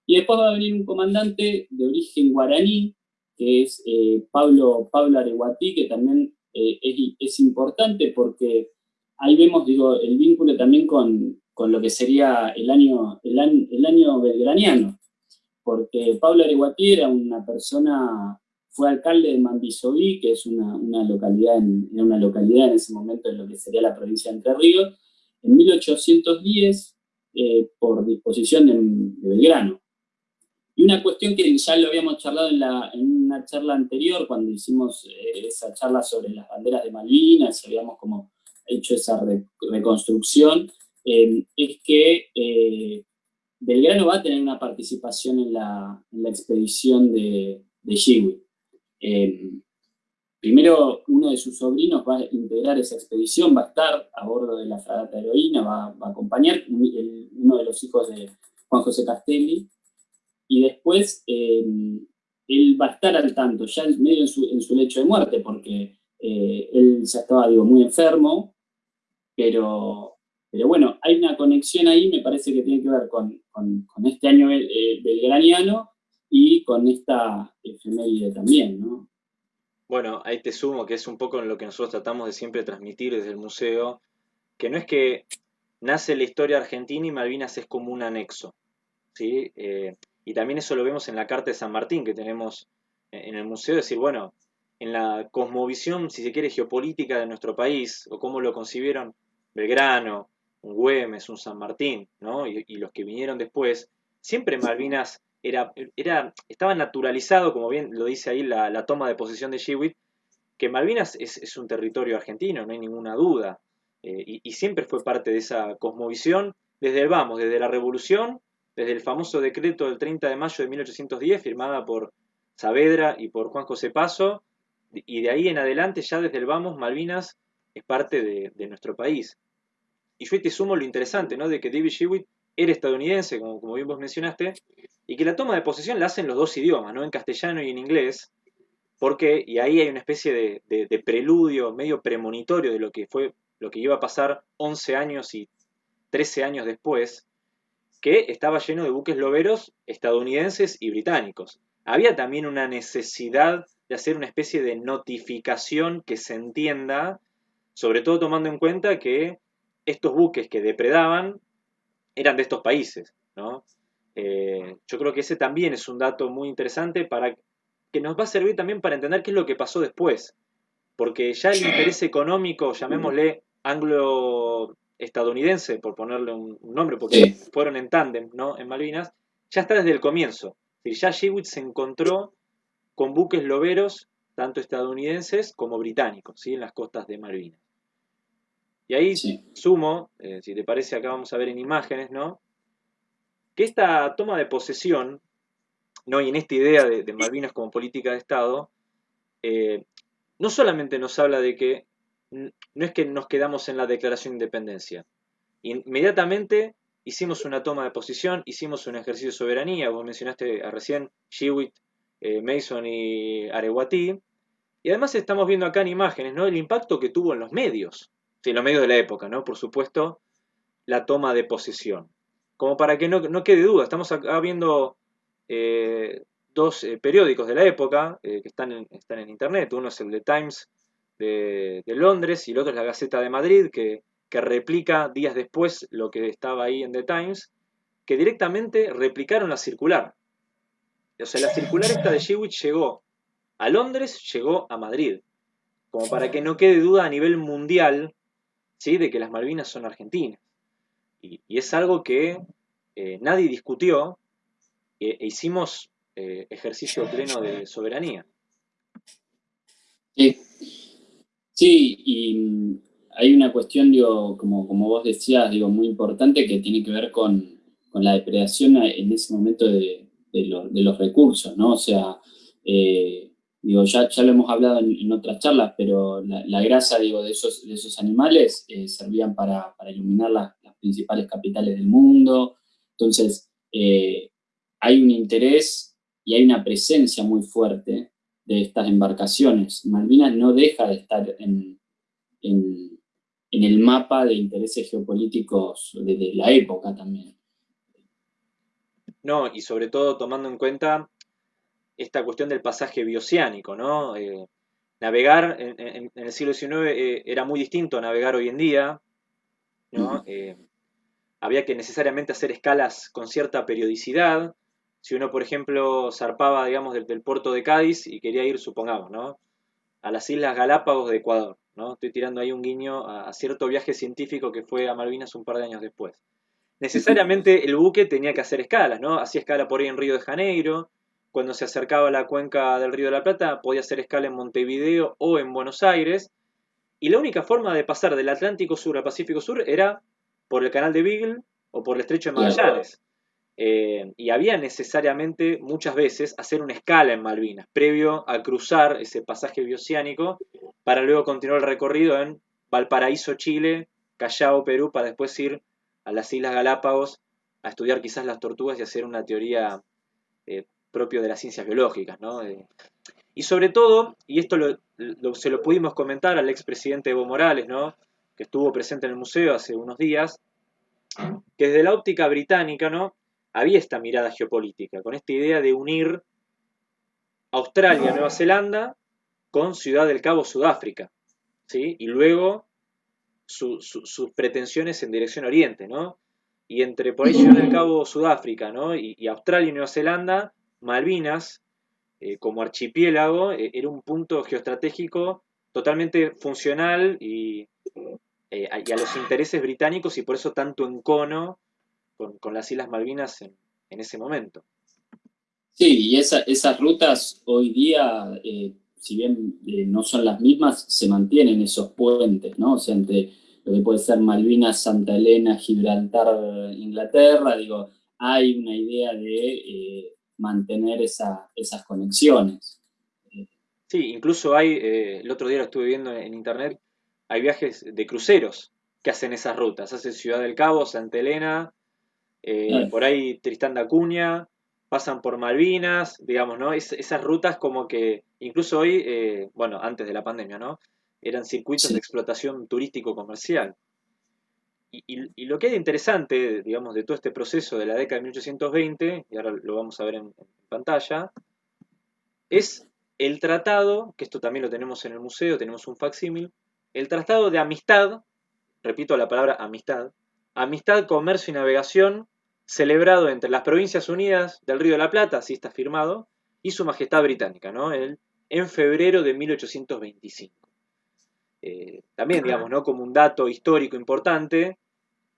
Y después va a venir un comandante de origen guaraní, que es Pablo, Pablo Areguatí, que también eh, es, importante porque ahí vemos, digo, el vínculo también con, lo que sería el año, el, año, belgraniano, porque Pablo Areguatí era una persona, fue alcalde de Mambisoví, que es una, localidad en, una localidad en ese momento en lo que sería la provincia de Entre Ríos, en 1810, eh, por disposición de Belgrano. Y una cuestión que ya lo habíamos charlado en, una charla anterior, cuando hicimos eh, esa charla sobre las banderas de Malvinas, y habíamos como hecho esa reconstrucción, eh, es que Belgrano va a tener una participación en la, expedición de, de primero, uno de sus sobrinos va a integrar esa expedición, va a estar a bordo de la fragata heroína, va, a acompañar uno de los hijos de Juan José Castelli, y después eh, él va a estar al tanto, ya medio en su, lecho de muerte, porque eh, él ya estaba, muy enfermo, pero, pero bueno, hay una conexión ahí, me parece que tiene que ver con, este año eh, belgraniano y con esta efeméride también, ¿no? Bueno, ahí te sumo que es un poco en lo que nosotros tratamos de siempre transmitir desde el museo, que no es que nace la historia argentina y Malvinas es como un anexo, ¿sí? Y también eso lo vemos en la Carta de San Martín que tenemos en el museo, decir, bueno, en la cosmovisión, si se quiere, geopolítica de nuestro país, o cómo lo concibieron Belgrano, un Güemes, un San Martín, ¿no? y, los que vinieron después, siempre Malvinas era, era, estaba naturalizado, como bien lo dice ahí la, toma de posesión de Shewitt, que Malvinas es, un territorio argentino, no hay ninguna duda, eh, y, y, siempre fue parte de esa cosmovisión desde el vamos, desde la revolución desde el famoso decreto del 30 de mayo de 1810, firmada por Saavedra y por Juan José Paso, y de ahí en adelante, ya desde el vamos, Malvinas es parte de, nuestro país. Y yo te sumo lo interesante, ¿no? De que David Shewitt era estadounidense, como, como bien vos mencionaste, y que la toma de posesión la hacen los dos idiomas, ¿no? En castellano y en inglés, porque, y ahí hay una especie de, de, preludio, medio premonitorio de lo que fue, lo que iba a pasar 11 años y 13 años después, que estaba lleno de buques loberos estadounidenses y británicos. Había también una necesidad de hacer una especie de notificación que se entienda, sobre todo tomando en cuenta que estos buques que depredaban eran de estos países. Eh, yo creo que ese también es un dato muy interesante para que nos va a servir también para entender qué es lo que pasó después. Porque ya el interés económico, llamémosle anglo estadounidense, por ponerle un, nombre, porque fueron en tándem ¿no? en Malvinas, ya está desde el comienzo. ya Shewitt se encontró con buques loberos, tanto estadounidenses como británicos, ¿sí? en las costas de Malvinas. Y ahí sumo, eh, si te parece, acá vamos a ver en imágenes, ¿no? Que esta toma de posesión, ¿no? y en esta idea de, Malvinas como política de Estado, eh, no solamente nos habla de que no es que nos quedamos en la declaración de independencia. Inmediatamente hicimos una toma de posición, hicimos un ejercicio de soberanía, vos mencionaste recién Shewitt, eh, Mason y Arewati, y además estamos viendo acá en imágenes ¿no? el impacto que tuvo en los medios, en los medios de la época, ¿no? por supuesto, la toma de posesión. Como para que no, quede duda, estamos acá viendo eh, dos eh, periódicos de la época que están en, están en internet, uno es el The Times de, Londres y el otro es la Gaceta de Madrid, que, replica días después lo que estaba ahí en The Times, que directamente replicaron la circular. O sea, la circular esta de Shewitt llegó a Londres, llegó a Madrid. Como para que no quede duda a nivel mundial ¿sí? de que las Malvinas son argentinas. Y, es algo que eh, nadie discutió. E, e hicimos eh, ejercicio pleno de soberanía. Sí. sí, y hay una cuestión, digo, como, como vos decías, digo, muy importante que tiene que ver con, la depredación en ese momento de, los recursos, ¿no? O sea, eh, digo, ya, ya lo hemos hablado en, otras charlas, pero la, grasa, digo, de esos, de esos animales eh, servían para, iluminar las principales capitales del mundo, entonces eh, hay un interés y hay una presencia muy fuerte de estas embarcaciones. Malvinas no deja de estar en, el mapa de intereses geopolíticos de, la época también. No, y sobre todo tomando en cuenta esta cuestión del pasaje bioceánico, ¿no? Eh, navegar en, el siglo XIX eh, era muy distinto a navegar hoy en día, ¿no? Eh, había que necesariamente hacer escalas con cierta periodicidad, si uno, por ejemplo, zarpaba, digamos, del, puerto de Cádiz y quería ir, supongamos, ¿no? A las Islas Galápagos de Ecuador, ¿no? Estoy tirando ahí un guiño a, cierto viaje científico que fue a Malvinas un par de años después. Necesariamente el buque tenía que hacer escalas, ¿no? Hacía escala por ahí en Río de Janeiro, cuando se acercaba a la cuenca del Río de la Plata podía hacer escala en Montevideo o en Buenos Aires, y la única forma de pasar del Atlántico Sur al Pacífico Sur era por el canal de Beagle o por el estrecho de Magallanes. Eh, y había necesariamente muchas veces hacer una escala en Malvinas, previo a cruzar ese pasaje bioceánico, para luego continuar el recorrido en Valparaíso, Chile, Callao, Perú, para después ir a las Islas Galápagos a estudiar quizás las tortugas y hacer una teoría eh, propio de las ciencias biológicas. Eh, y sobre todo, y esto se lo pudimos comentar al expresidente Evo Morales, ¿no? que estuvo presente en el museo hace unos días, que desde la óptica británica, ¿no? había esta mirada geopolítica, con esta idea de unir Australia, Nueva Zelanda, con Ciudad del Cabo, Sudáfrica, ¿sí? y luego sus pretensiones en dirección oriente, ¿no? Y entre por ahí Ciudad del Cabo, Sudáfrica, ¿no? Y, Australia y Nueva Zelanda, Malvinas, eh, como archipiélago, eh, era un punto geoestratégico totalmente funcional y, eh, a los intereses británicos y por eso tanto encono con, las Islas Malvinas en, ese momento. Sí, y esas rutas hoy día, si bien no son las mismas, se mantienen esos puentes, ¿no? O sea, entre lo que puede ser Malvinas, Santa Elena, Gibraltar, Inglaterra, digo, hay una idea de mantener esas conexiones. Sí, incluso hay, el otro día lo estuve viendo en internet, hay viajes de cruceros que hacen esas rutas, hace Ciudad del Cabo, Santa Elena, eh, por ahí Tristán da Cunha, pasan por Malvinas, digamos, ¿no? esas rutas como que, incluso hoy, eh, bueno, antes de la pandemia, ¿no? Eran circuitos de explotación turístico-comercial. Y, lo que hay interesante, digamos, de todo este proceso de la década de 1820, y ahora lo vamos a ver en, en pantalla, es el tratado, que esto también lo tenemos en el museo, tenemos un facsímil, el tratado de amistad, repito la palabra amistad, amistad, comercio y navegación celebrado entre las Provincias Unidas del Río de la Plata, así está firmado, y Su Majestad Británica, ¿no? El, en febrero de 1825. Eh, también, digamos, ¿no? como un dato histórico importante,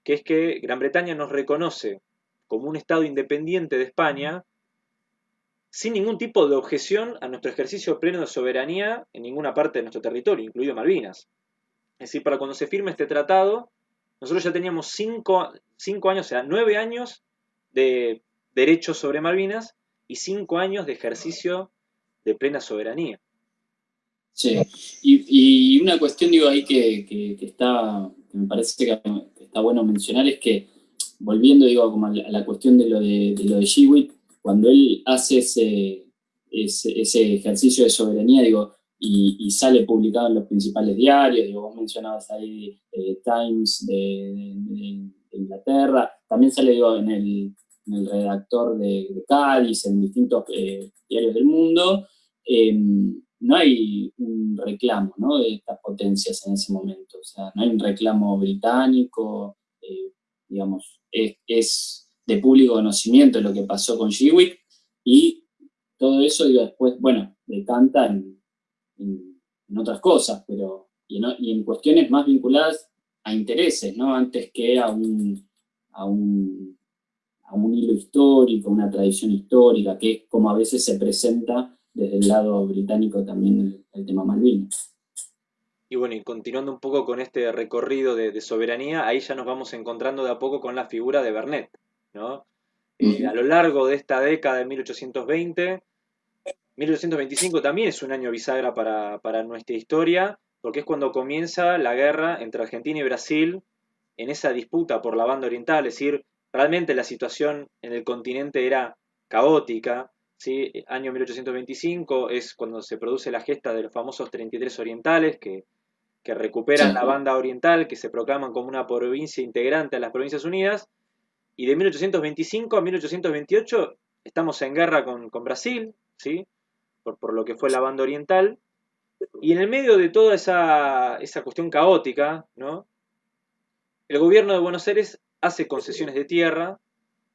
que es que Gran Bretaña nos reconoce como un Estado independiente de España, sin ningún tipo de objeción a nuestro ejercicio pleno de soberanía en ninguna parte de nuestro territorio, incluido Malvinas. Es decir, para cuando se firme este tratado, nosotros ya teníamos cinco, años, o sea, nueve años de derechos sobre Malvinas y cinco años de ejercicio de plena soberanía. Sí, y, una cuestión, digo, ahí que, está, que me parece que, está bueno mencionar es que, volviendo, digo, como a la, cuestión de lo de, de lo de cuando él hace ese, ese ejercicio de soberanía, digo, y, sale publicado en los principales diarios, vos mencionabas ahí eh, Times de, Inglaterra, también sale en, el, redactor de, Cádiz, en distintos eh, diarios del mundo, em, no hay un reclamo ¿no? de estas potencias en ese momento, o sea, no hay un reclamo británico, eh, digamos, es, de público conocimiento lo que pasó con Shewick, y todo eso, después, bueno, decanta en en, otras cosas, pero y en, cuestiones más vinculadas a intereses, ¿no? Antes que a un, a un, un hilo histórico, una tradición histórica, que es como a veces se presenta desde el lado británico también el, tema Malvinas. Y bueno, y continuando un poco con este recorrido de, soberanía, ahí ya nos vamos encontrando de a poco con la figura de Bernet, ¿no? Eh, a lo largo de esta década de 1820, 1825 también es un año bisagra para, para nuestra historia, porque es cuando comienza la guerra entre Argentina y Brasil en esa disputa por la banda oriental, es decir, realmente la situación en el continente era caótica, ¿sí? año 1825 es cuando se produce la gesta de los famosos 33 orientales que, recuperan la banda oriental, que se proclaman como una provincia integrante a las Provincias Unidas, y de 1825 a 1828 estamos en guerra con, Brasil, ¿sí? por, por, lo que fue la banda oriental, y en el medio de toda esa, esa cuestión caótica, ¿no? el gobierno de Buenos Aires hace concesiones de tierra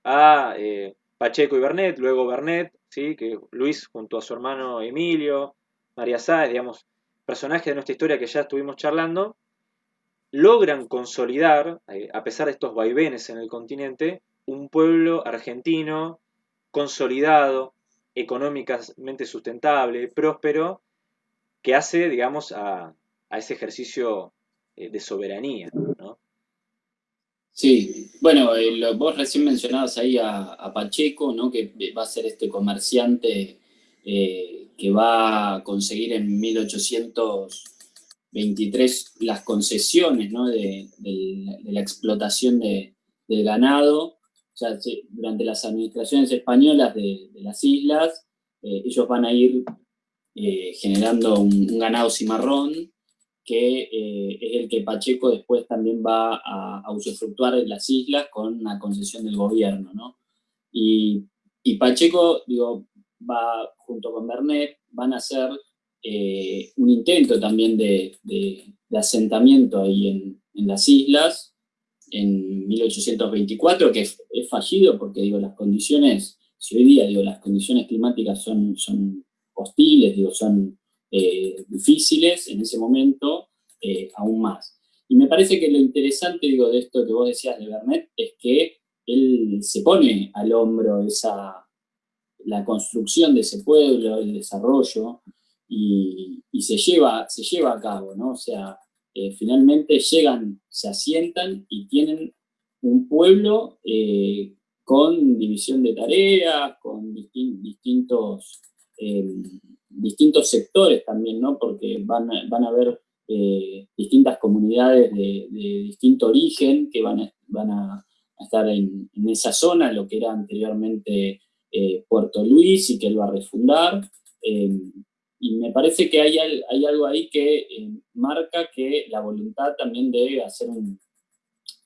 a eh, Pacheco y Bernet, luego Bernet, ¿sí? que Luis junto a su hermano Emilio, María Sáez, digamos, personajes de nuestra historia que ya estuvimos charlando, logran consolidar, eh, a pesar de estos vaivenes en el continente, un pueblo argentino consolidado, económicamente sustentable, próspero, que hace, digamos, a, ese ejercicio eh, de soberanía. Sí, bueno, eh, vos recién mencionabas ahí a, Pacheco, ¿no? que va a ser este comerciante eh, que va a conseguir en 1823 las concesiones ¿no? de, la explotación de, del ganado. O sea, durante las administraciones españolas de, las islas, eh, ellos van a ir generando un ganado cimarrón que eh, es el que Pacheco después también va a, a, usufructuar en las islas con una concesión del gobierno, ¿no? Y, Pacheco, digo, va junto con Bernet, van a hacer eh, un intento también de, asentamiento ahí en, las islas en 1824, que es, fallido porque, digo, las condiciones, si hoy día, digo, las condiciones climáticas son, son hostiles, digo, son eh, difíciles en ese momento, eh, aún más. Y me parece que lo interesante, digo, de esto que vos decías de Bernet, es que él se pone al hombro esa, la construcción de ese pueblo, el desarrollo, y, se, lleva, se lleva a cabo, ¿no? O sea, eh, finalmente llegan, se asientan y tienen un pueblo con división de tareas, con distintos distintos sectores también, ¿no? Porque van van a haber eh, distintas comunidades de, distinto origen que van a, van a estar en, esa zona, lo que era anteriormente eh, Puerto Luis y que él va a refundar. Em, y me parece que hay, hay algo ahí que eh, marca que la voluntad también de hacer un,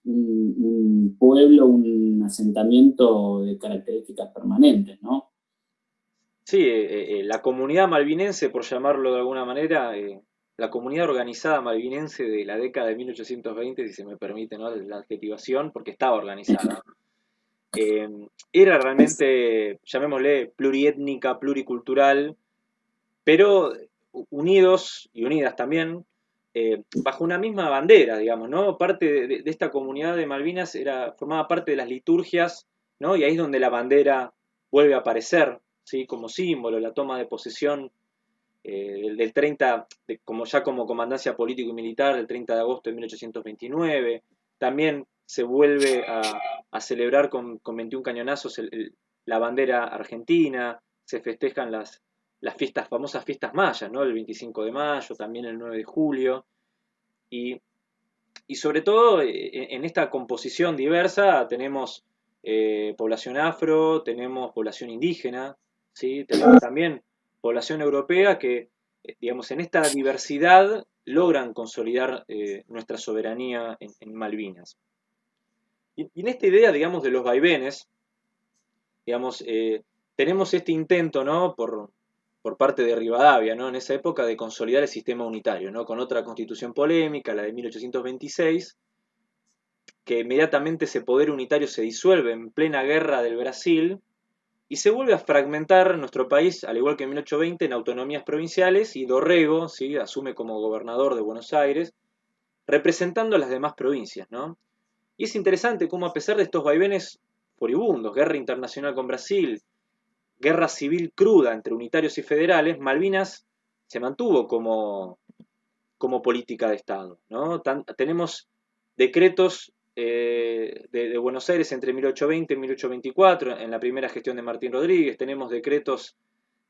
un, pueblo, un asentamiento de características permanentes, ¿no? Sí, eh, eh, la comunidad malvinense, por llamarlo de alguna manera, eh, la comunidad organizada malvinense de la década de 1820, si se me permite ¿no? la adjetivación, porque estaba organizada, era realmente, llamémosle, pluriétnica, pluricultural, pero unidos y unidas también, bajo una misma bandera, digamos, ¿no? Parte de, de, esta comunidad de Malvinas era, formaba parte de las liturgias, ¿no? Y ahí es donde la bandera vuelve a aparecer, como símbolo, la toma de posesión eh, del, 30, como ya como comandancia político y militar, del 30 de agosto de 1829. También se vuelve a, celebrar con, 21 cañonazos la bandera argentina, se festejan las, las fiestas, famosas fiestas mayas, ¿no? el 25 de mayo, también el 9 de julio. Y, sobre todo eh, en esta composición diversa tenemos eh, población afro, tenemos población indígena, tenemos también población europea que, eh, digamos, en esta diversidad logran consolidar eh, nuestra soberanía en, Malvinas. Y, en esta idea, digamos, de los vaivenes, digamos, eh, tenemos este intento, ¿no? Por, por parte de Rivadavia, ¿no? En esa época de consolidar el sistema unitario, ¿no? Con otra constitución polémica, la de 1826, que inmediatamente ese poder unitario se disuelve en plena guerra del Brasil, y se vuelve a fragmentar nuestro país, al igual que en 1820, en autonomías provinciales y Dorrego ¿sí? asume como gobernador de Buenos Aires, representando a las demás provincias. ¿no? Y es interesante cómo a pesar de estos vaivenes furibundos, guerra internacional con Brasil, guerra civil cruda entre unitarios y federales, Malvinas se mantuvo como, como política de Estado. ¿no? tenemos decretos eh, de, Buenos Aires entre 1820 y 1824, en la primera gestión de Martín Rodríguez, tenemos decretos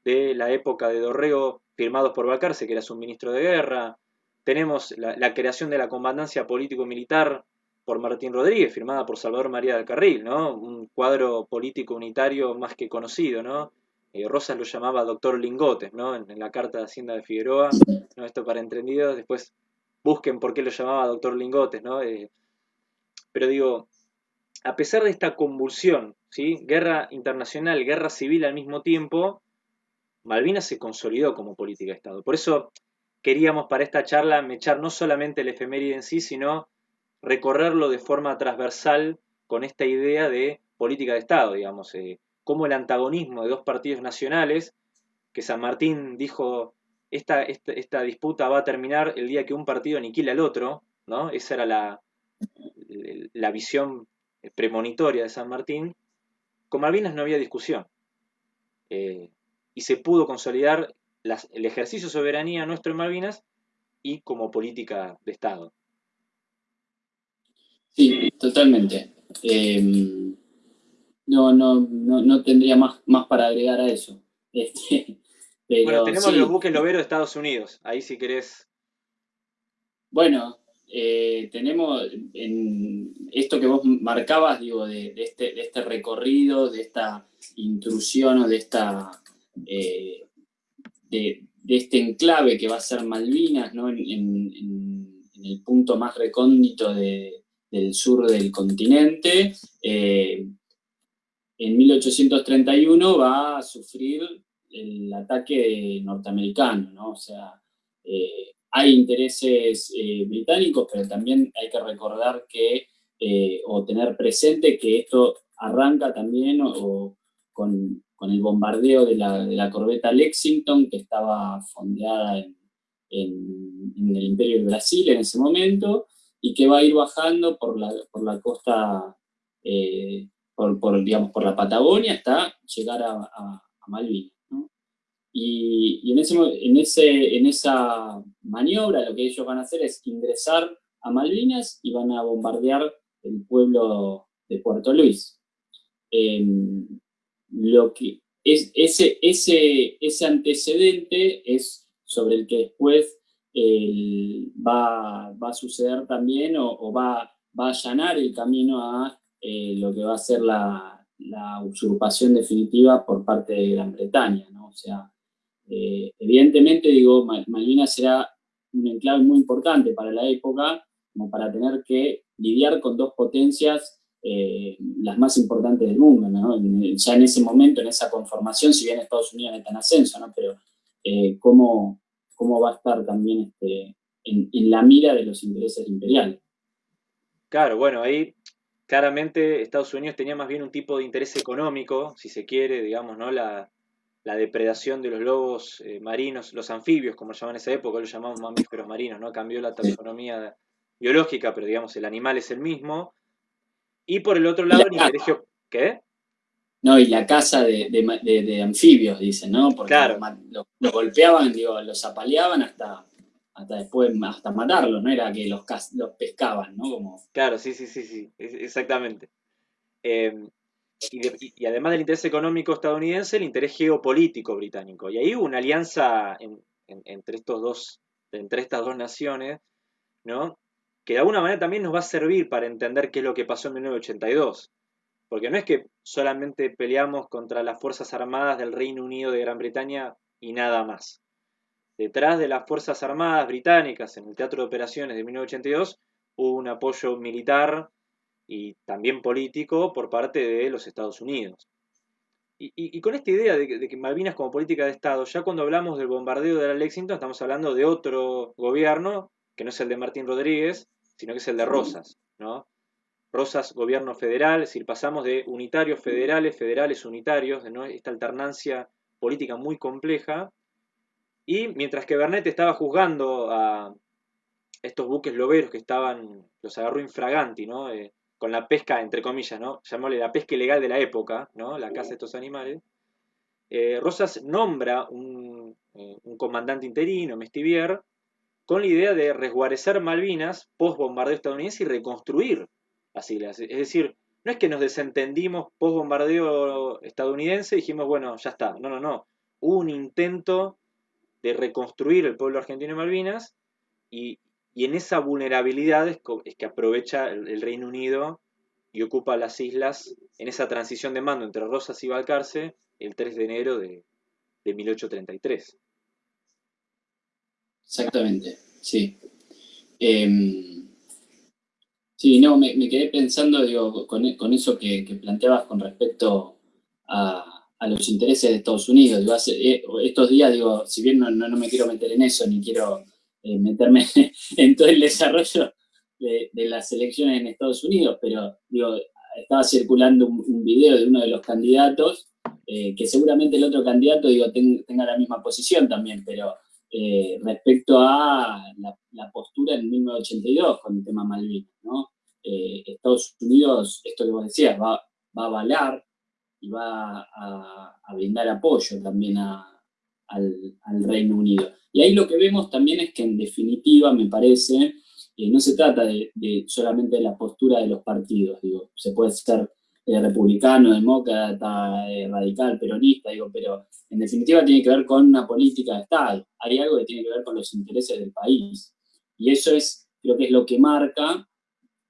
de la época de Dorrego firmados por Balcarce, que era su ministro de guerra, tenemos la, creación de la comandancia político-militar por Martín Rodríguez, firmada por Salvador María del Carril, ¿no? un cuadro político unitario más que conocido, ¿no? Eh, Rosas lo llamaba doctor Lingotes, ¿no? En, la carta de Hacienda de Figueroa, ¿no? Esto para entendidos, después busquen por qué lo llamaba doctor Lingotes, ¿no? Eh, pero digo, a pesar de esta convulsión, ¿sí? Guerra internacional, guerra civil al mismo tiempo, Malvinas se consolidó como política de Estado. Por eso queríamos para esta charla mechar no solamente el efeméride en sí, sino recorrerlo de forma transversal con esta idea de política de Estado, digamos, eh, cómo el antagonismo de dos partidos nacionales, que San Martín dijo, esta, esta, disputa va a terminar el día que un partido aniquila al otro, ¿no? Esa era la, la visión premonitoria de San Martín. Con Malvinas no había discusión. Eh, y se pudo consolidar el ejercicio de soberanía nuestro en Malvinas y como política de Estado. Sí, totalmente. Eh, no, no, no, tendría más, más para agregar a eso. Este, bueno, tenemos los buques loberos de Estados Unidos, ahí si querés. Bueno, eh, tenemos en esto que vos marcabas, digo, de, este, de este recorrido, de esta intrusión o de esta eh, de, este enclave que va a ser Malvinas, ¿no? en, el punto más recóndito del sur del continente, eh, en 1831 va a sufrir el ataque norteamericano, ¿no? O sea, eh, hay intereses eh, británicos, pero también hay que recordar que, eh, o tener presente que esto arranca también con, el bombardeo de la, corbeta Lexington, que estaba fondeada en, el Imperio del Brasil en ese momento, y que va a ir bajando por la, por la costa por, digamos, por la Patagonia hasta llegar a, Malvinas. Y, en, ese, en, ese, en esa maniobra lo que ellos van a hacer es ingresar a Malvinas y van a bombardear el pueblo de Puerto Luis. Em, lo que es, ese, ese, ese antecedente es sobre el que después va, va, a suceder también o, va, va, a allanar el camino a eh, lo que va a ser la, usurpación definitiva por parte de Gran Bretaña, ¿no? O sea, eh, evidentemente, digo, Malvinas será un enclave muy importante para la época, como para tener que lidiar con dos potencias eh, las más importantes del mundo. Ya en ese momento, en esa conformación, si bien Estados Unidos está en ascenso, ¿no? Pero cómo, cómo va a estar también este, en, en la mira de los intereses imperiales. Claro, bueno, ahí claramente Estados Unidos tenía más bien un tipo de interés económico, si se quiere, digamos, ¿no? La, depredación de los lobos eh, marinos, los anfibios, como llaman en esa época, lo llamamos mamíferos marinos, ¿no? Cambió la taxonomía biológica, pero digamos, el animal es el mismo. Y por el otro lado, el interés... ¿Qué? No, y la caza de, anfibios, dicen, ¿no? Porque claro. los, golpeaban, digo, los apaleaban hasta hasta después, hasta matarlos, no era que los, los pescaban, ¿no? Como... Claro, sí, sí, sí, sí, exactamente. Em, y, además del interés económico estadounidense, el interés geopolítico británico. Y ahí hubo una alianza entre, estos dos, entre estas dos naciones, ¿no? que de alguna manera también nos va a servir para entender qué es lo que pasó en 1982. Porque no es que solamente peleamos contra las Fuerzas Armadas del Reino Unido de Gran Bretaña y nada más detrás de las Fuerzas Armadas británicas en el Teatro de Operaciones de 1982 hubo un apoyo militar y también político por parte de los Estados Unidos. Y, con esta idea de que, Malvinas como política de Estado, ya cuando hablamos del bombardeo de la Lexington estamos hablando de otro gobierno, que no es el de Martín Rodríguez, sino que es el de Rosas, ¿no? Rosas, gobierno federal, es decir, pasamos de unitarios federales, federales unitarios, ¿no? esta alternancia política muy compleja, y mientras que Bernet estaba juzgando a estos buques loberos que estaban, los agarró infraganti, ¿no? Eh, con la pesca, entre comillas, ¿no? Llamémosle la pesca ilegal de la época, ¿no? La caza de estos animales. Eh, Rosas nombra un, eh, un, comandante interino, Mestivier, con la idea de resguarecer Malvinas post bombardeo estadounidense y reconstruir las islas. Es decir, no es que nos desentendimos post bombardeo estadounidense y dijimos, bueno, ya está. No, no, no. Hubo un intento de reconstruir el pueblo argentino y Malvinas y, en esa vulnerabilidad es, que aprovecha el, Reino Unido y ocupa las islas en esa transición de mando entre Rosas y Balcarce el 3 de enero de, 1833. Exactamente, sí. Em, sí, no, me, quedé pensando con, eso que, planteabas con respecto a, los intereses de Estados Unidos. Eh, estos días, digo, si bien no, no, me quiero meter en eso, ni quiero eh, meterme en todo el desarrollo de, las elecciones en Estados Unidos, pero digo, estaba circulando un, video de uno de los candidatos, eh, que seguramente el otro candidato digo, tenga la misma posición también, pero respecto a la, postura en 1982 con el tema Malvinas, ¿no? Estados Unidos, esto que vos decías, va, va a avalar y va a, brindar apoyo también al, Reino Unido. Y ahí lo que vemos también es que en definitiva, me parece, eh, no se trata de, solamente de la postura de los partidos, digo, se puede ser eh, republicano, demócrata, eh, radical, peronista, digo, pero en definitiva tiene que ver con una política de Estado, hay algo que tiene que ver con los intereses del país. Y eso es, creo que es lo que marca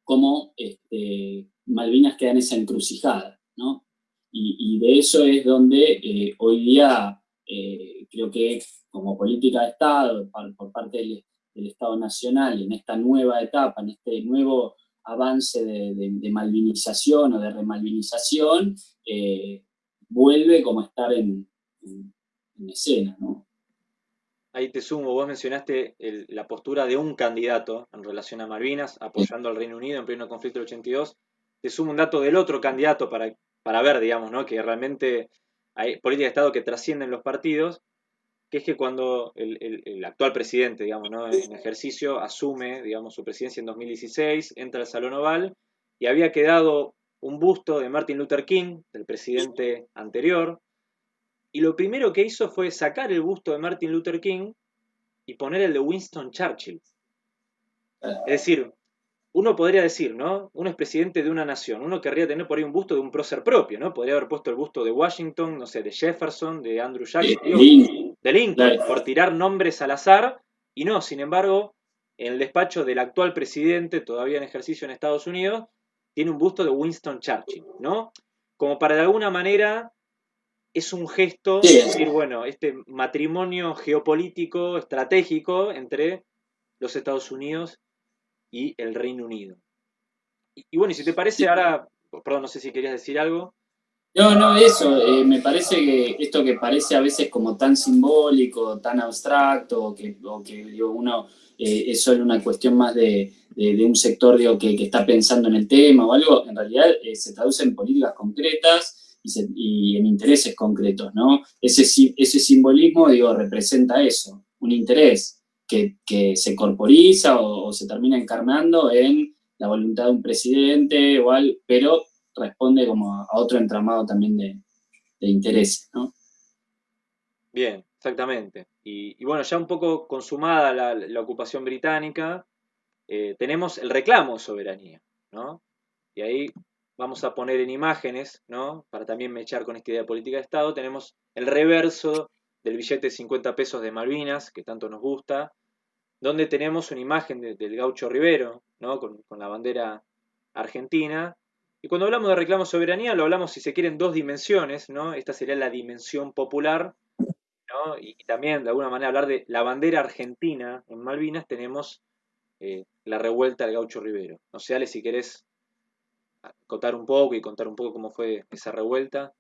cómo este, Malvinas queda en esa encrucijada, ¿no? Y, de eso es donde eh, hoy día eh, creo que como política de Estado, por, parte del, Estado Nacional, en esta nueva etapa, en este nuevo avance de, malvinización o de remalvinización, eh, vuelve como a estar en, escena. Ahí te sumo, vos mencionaste la postura de un candidato en relación a Malvinas, apoyando al Reino Unido en pleno conflicto del 82. Te sumo un dato del otro candidato para para ver, digamos, ¿no? que realmente hay política de Estado que trascienden los partidos, que es que cuando el, actual presidente, digamos, ¿no? en ejercicio, asume, digamos, su presidencia en 2016, entra al Salón Oval y había quedado un busto de Martin Luther King, del presidente anterior, y lo primero que hizo fue sacar el busto de Martin Luther King y poner el de Winston Churchill. Es decir, uno podría decir, ¿no? Uno es presidente de una nación, uno querría tener por ahí un busto de un prócer propio, ¿no? Podría haber puesto el busto de Washington, no sé, de Jefferson, de Andrew Jackson, de Lincoln, por tirar nombres al azar, y no, sin embargo, en el despacho del actual presidente, todavía en ejercicio en Estados Unidos, tiene un busto de Winston Churchill, ¿no? Como para de alguna manera es un gesto, decir, bueno, este matrimonio geopolítico, estratégico entre los Estados Unidos y el Reino Unido. Y, bueno, y si te parece, ahora, perdón, no sé si querías decir algo. No, no, eso, eh, me parece que esto que parece a veces como tan simbólico, tan abstracto, que, o que uno eh, es solo una cuestión más de, un sector digo, que, está pensando en el tema o algo, en realidad eh, se traduce en políticas concretas y, en intereses concretos, ¿no? Ese, ese simbolismo, digo, representa eso, un interés que, se corporiza o, se termina encarnando en la voluntad de un presidente, igual, pero responde como a, otro entramado también de, de intereses, ¿no? Bien, exactamente. Y, bueno, ya un poco consumada la, ocupación británica, eh, tenemos el reclamo de soberanía, ¿no? Y ahí vamos a poner en imágenes, ¿no? Para también mechar con esta idea de política de Estado, tenemos el reverso del billete de 50 pesos de Malvinas, que tanto nos gusta, donde tenemos una imagen del gaucho Rivero, ¿no? con, la bandera argentina. Y cuando hablamos de reclamo soberanía, lo hablamos, si se quiere, en dos dimensiones. ¿no? Esta sería la dimensión popular. Y, también, de alguna manera, hablar de la bandera argentina en Malvinas, tenemos eh, la revuelta del gaucho Rivero. No sé, Ale, si querés contar un poco y contar un poco cómo fue esa revuelta.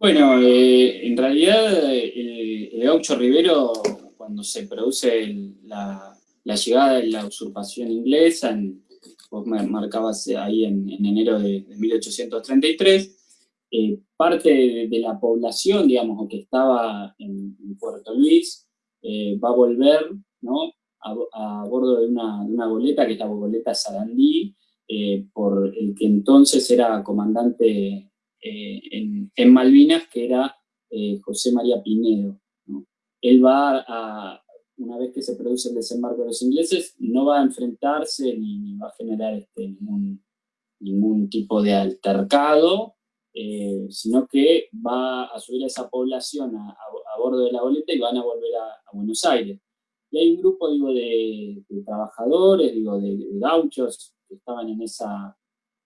Bueno, eh, en realidad el, gaucho Rivero, cuando se produce la, llegada de la usurpación inglesa, en, vos marcabas ahí en, enero de, 1833, eh, parte de, la población, digamos, que estaba en, Puerto Luis, eh, va a volver ¿no? a, bordo de una, de una, goleta, que es la goleta Sarandí, por el que entonces era comandante en, en, Malvinas, que era José María Pinedo. Él va a, una vez que se produce el desembarco de los ingleses, no va a enfrentarse ni, va a generar este, ningún, ningún, tipo de altercado, eh, sino que va a subir a esa población a, bordo de la boleta y van a volver a, Buenos Aires. Y hay un grupo, digo, de, trabajadores, digo, de, gauchos que estaban en esa,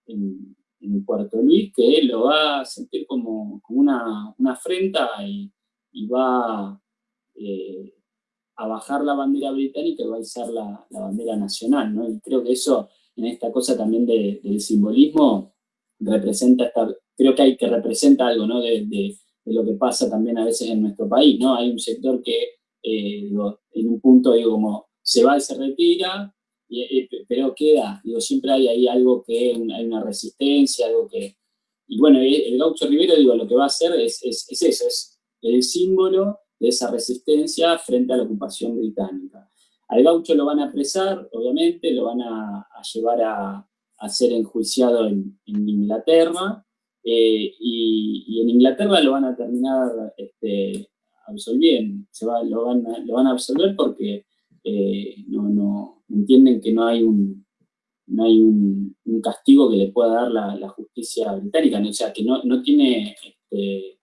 en, Puerto Luis, que él lo va a sentir como, una, afrenta y, va eh, a bajar la bandera británica y va a izar la, bandera nacional, ¿no? Y creo que eso, en esta cosa también del simbolismo, representa, creo que hay que representa algo, ¿no? De, lo que pasa también a veces en nuestro país, ¿no? Hay un sector que, eh, en un punto, digo, como se va y se retira, pero queda, digo, siempre hay ahí algo que, hay una resistencia, algo que... Y bueno, el gaucho Rivero, digo, lo que va a hacer es, es, es eso, es el símbolo de esa resistencia frente a la ocupación británica. Al gaucho lo van a apresar, obviamente, lo van a, llevar a, ser enjuiciado en, Inglaterra, eh, y, en Inglaterra lo van a terminar este, absolviendo, Se va, lo, van a, lo, van a, absolver porque eh, no, entienden que no hay un, no hay un, castigo que le pueda dar la, justicia británica, o sea, que no, no tiene este,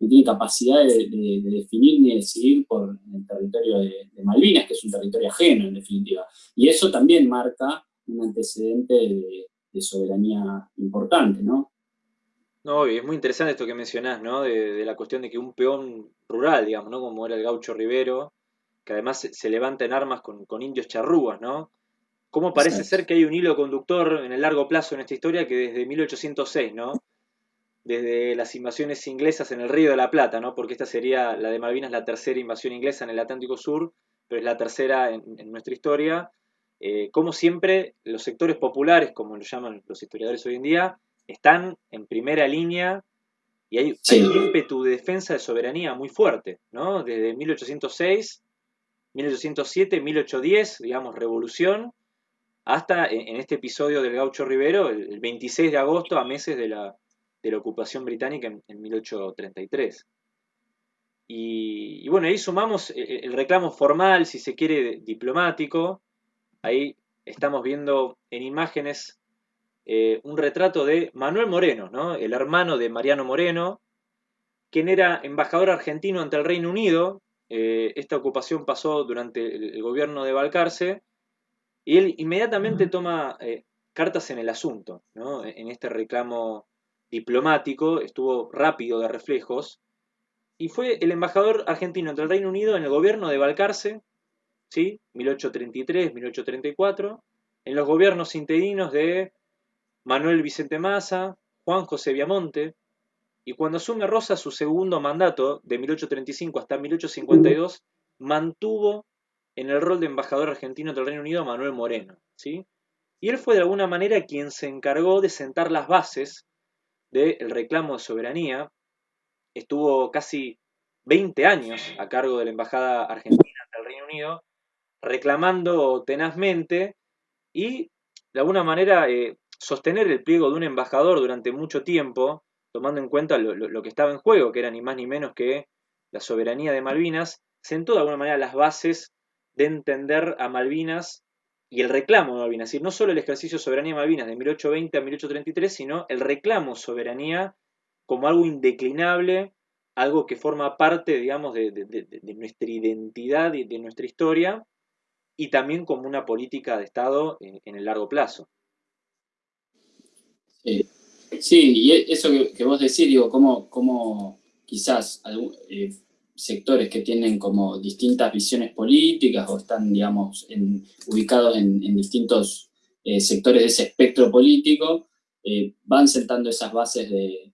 no tiene capacidad de, definir ni decidir por el territorio de, Malvinas, que es un territorio ajeno, en definitiva. Y eso también marca un antecedente de, soberanía importante, ¿no? No, y es muy interesante esto que mencionás, ¿no? De, la cuestión de que un peón rural, digamos, ¿no? Como era el gaucho Rivero, que además se, levanta en armas con, indios charrúas, ¿no? ¿Cómo parece ser que hay un hilo conductor en el largo plazo en esta historia que desde 1806, ¿no? desde las invasiones inglesas en el Río de la Plata, ¿no? porque esta sería la de Malvinas la tercera invasión inglesa en el Atlántico Sur, pero es la tercera en, nuestra historia. Eh, como siempre, los sectores populares, como lo llaman los historiadores hoy en día, están en primera línea y hay, un ímpetu de defensa de soberanía muy fuerte, ¿no? Desde 1806, 1807, 1810, digamos, revolución, hasta en, este episodio del Gaucho Rivero, el 26 de agosto, a meses de la, ocupación británica en, 1833. Y, bueno, ahí sumamos el, reclamo formal, si se quiere, diplomático. Ahí estamos viendo en imágenes eh, un retrato de Manuel Moreno, ¿no? el hermano de Mariano Moreno, quien era embajador argentino ante el Reino Unido. Eh, esta ocupación pasó durante el, gobierno de Balcarce y él inmediatamente toma eh, cartas en el asunto, ¿no? en este reclamo diplomático, estuvo rápido de reflejos, y fue el embajador argentino ante el Reino Unido en el gobierno de Balcarce, ¿sí? 1833-1834, en los gobiernos interinos de Manuel Vicente Massa, Juan José Viamonte, y cuando asume Rosa su segundo mandato, de 1835 hasta 1852, mantuvo en el rol de embajador argentino ante el Reino Unido a Manuel Moreno, ¿sí? Y él fue de alguna manera quien se encargó de sentar las bases del reclamo de soberanía. Estuvo casi 20 años a cargo de la Embajada Argentina del Reino Unido, reclamando tenazmente y de alguna manera eh, sostener el pliego de un embajador durante mucho tiempo, tomando en cuenta lo, que estaba en juego, que era ni más ni menos que la soberanía de Malvinas, sentó de alguna manera las bases de entender a Malvinas y el reclamo de Malvinas, es decir, no solo el ejercicio de soberanía de Malvinas de 1820 a 1833, sino el reclamo soberanía como algo indeclinable, algo que forma parte, digamos, de, nuestra identidad y de nuestra historia, y también como una política de Estado en, el largo plazo. Sí, y eso que, vos decís, digo, cómo, quizás eh, sectores que tienen como distintas visiones políticas o están, digamos, ubicados en, distintos eh, sectores de ese espectro político, eh, van sentando esas bases de,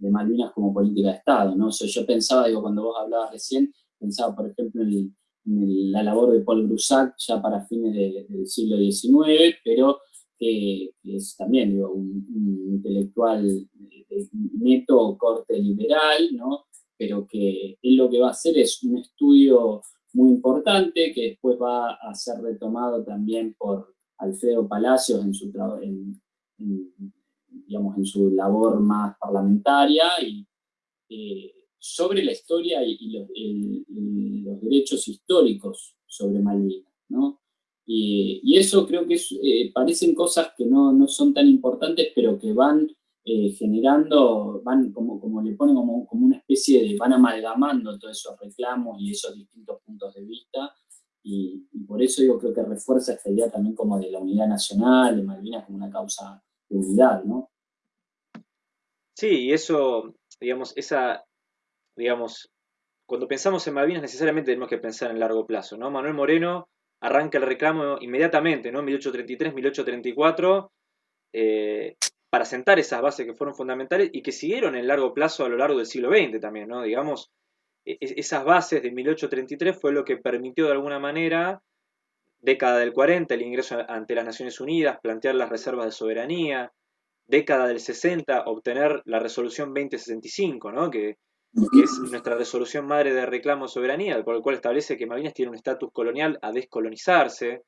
Malvinas como política de Estado, ¿no? yo pensaba, digo, cuando vos hablabas recién, pensaba, por ejemplo, en, la labor de Paul Brusac ya para fines del siglo XIX, pero que es también un, intelectual de neto corte liberal, ¿no? pero que él lo que va a hacer es un estudio muy importante que después va a ser retomado también por, Alfredo Palacios en su, digamos, en su labor más parlamentaria y eh, sobre la historia y, los, derechos históricos sobre Malvinas, ¿no? Y, eso creo que eh, parecen cosas que no, no, son tan importantes, pero que van eh, generando, van como, como le ponen como, como una especie de, van amalgamando todos esos reclamos y esos distintos puntos de vista, y, por eso yo creo que refuerza esta idea también como de la unidad nacional, de Malvinas como una causa de unidad, ¿no? Sí, y eso, digamos, esa, digamos, cuando pensamos en Malvinas necesariamente tenemos que pensar en largo plazo, ¿no? Manuel Moreno arranca el reclamo inmediatamente, ¿no? 1833, 1834, eh, para sentar esas bases que fueron fundamentales y que siguieron en largo plazo a lo largo del siglo XX también, ¿no? Digamos, e, e, esas bases de 1833 fue lo que permitió de alguna manera, década del 40, el ingreso ante las Naciones Unidas, plantear las reservas de soberanía, década del 60, obtener la resolución 2065, ¿no? que, es nuestra resolución madre de reclamo de soberanía, por el cual establece que Malvinas tiene un estatus colonial a descolonizarse.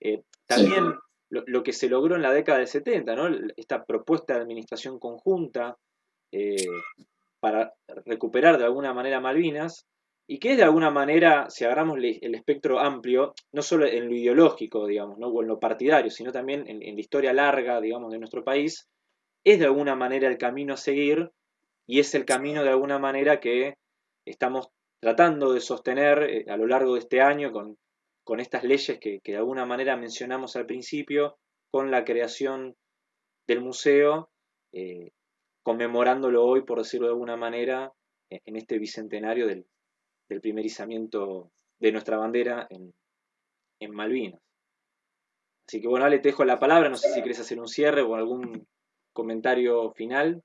Eh, también lo, que se logró en la década del 70, ¿no? esta propuesta de administración conjunta, eh, para recuperar de alguna manera Malvinas, y que es de alguna manera, si agarramos el espectro amplio, no solo en lo ideológico, digamos, ¿no? o en lo partidario, sino también en, la historia larga, digamos, de nuestro país, es de alguna manera el camino a seguir y es el camino de alguna manera que estamos tratando de sostener eh, a lo largo de este año con, con estas leyes que, de alguna manera mencionamos al principio, con la creación del museo, eh, conmemorándolo hoy, por decirlo de alguna manera, en este bicentenario del, primer izamiento de nuestra bandera en, Malvinas. Así que bueno, Ale, te dejo la palabra, no sé si quieres hacer un cierre o algún comentario final.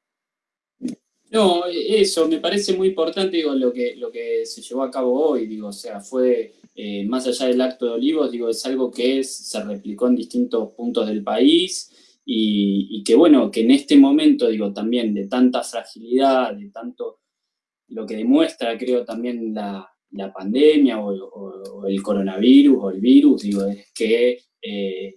No, eso, me parece muy importante, digo, lo que, lo que se llevó a cabo hoy, digo, o sea, fue, eh, más allá del acto de Olivos, digo, es algo que se replicó en distintos puntos del país, y, que bueno, que en este momento, digo, también de tanta fragilidad, de tanto, lo que demuestra, creo, también la, pandemia o, el coronavirus o el virus, digo, es que, eh,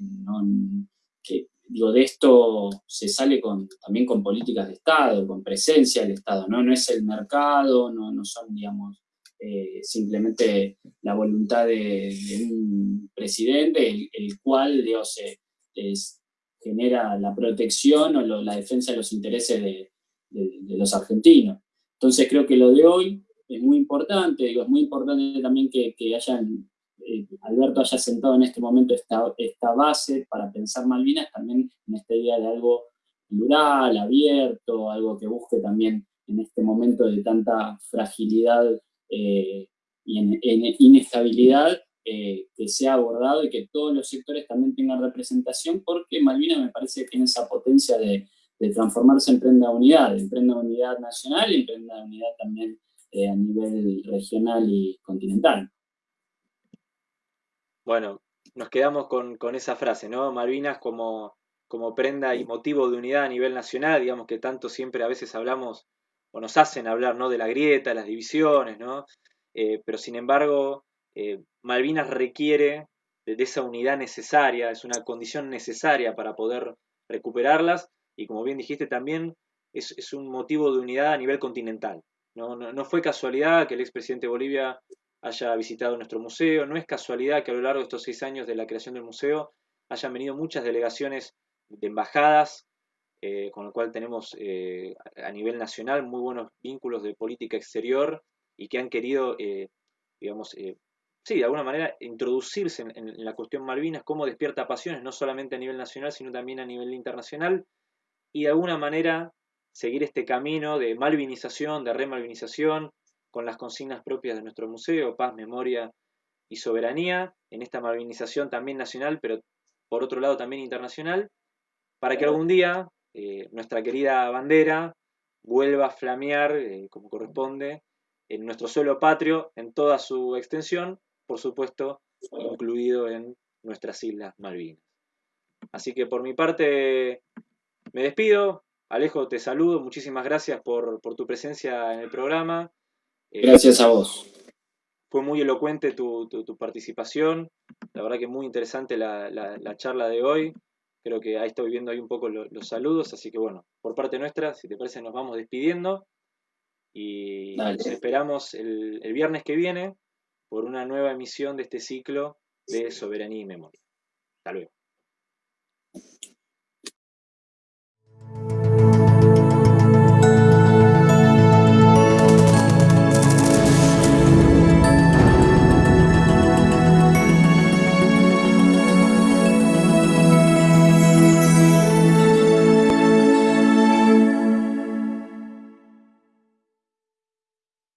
digo, de esto se sale también con políticas de Estado, con presencia del Estado, ¿no? No es el mercado, no, no son, eh, simplemente la voluntad de, un presidente, el, cual, Dios, es, genera la protección o la defensa de los intereses de, los argentinos. Entonces creo que lo de hoy es muy importante, digo, es muy importante también que, hayan, eh, Alberto haya sentado en este momento esta, base para pensar Malvinas también en esta idea de algo plural, abierto, algo que busque también en este momento de tanta fragilidad eh, y inestabilidad, eh, que sea abordado y que todos los sectores también tengan representación, porque Malvinas me parece que tiene esa potencia de, transformarse en prenda unidad, en prenda unidad nacional y en prenda unidad también eh, a nivel regional y continental. Bueno, nos quedamos con, esa frase, ¿no? Malvinas como, como prenda y motivo de unidad a nivel nacional, digamos que tanto siempre a veces hablamos o nos hacen hablar, ¿no? De la grieta, las divisiones, ¿no? Eh, pero sin embargo, eh, Malvinas requiere de, esa unidad necesaria, es una condición necesaria para poder recuperarlas y como bien dijiste también es, un motivo de unidad a nivel continental. No, fue casualidad que el expresidente de Bolivia haya visitado nuestro museo, no es casualidad que a lo largo de estos seis años de la creación del museo hayan venido muchas delegaciones de embajadas, eh, con lo cual tenemos eh, a nivel nacional muy buenos vínculos de política exterior y que han querido, digamos, sí, de alguna manera introducirse en, la cuestión Malvinas, cómo despierta pasiones, no solamente a nivel nacional, sino también a nivel internacional, y de alguna manera seguir este camino de malvinización, de remalvinización, con las consignas propias de nuestro museo, paz, memoria y soberanía, en esta malvinización también nacional, pero por otro lado también internacional, para que algún día eh, nuestra querida bandera vuelva a flamear, eh, como corresponde, en nuestro suelo patrio, en toda su extensión, por supuesto, incluido en nuestras Islas Malvinas. Así que por mi parte me despido. Alejo, te saludo. Muchísimas gracias por, tu presencia en el programa. Eh, gracias a vos. Fue muy elocuente tu, participación. La verdad que muy interesante la, charla de hoy. Creo que ahí estoy viendo ahí un poco los saludos, así que bueno, por parte nuestra, si te parece, nos vamos despidiendo y nos esperamos el, el viernes que viene por una nueva emisión de este ciclo de Soberanía y Memoria. Hasta luego.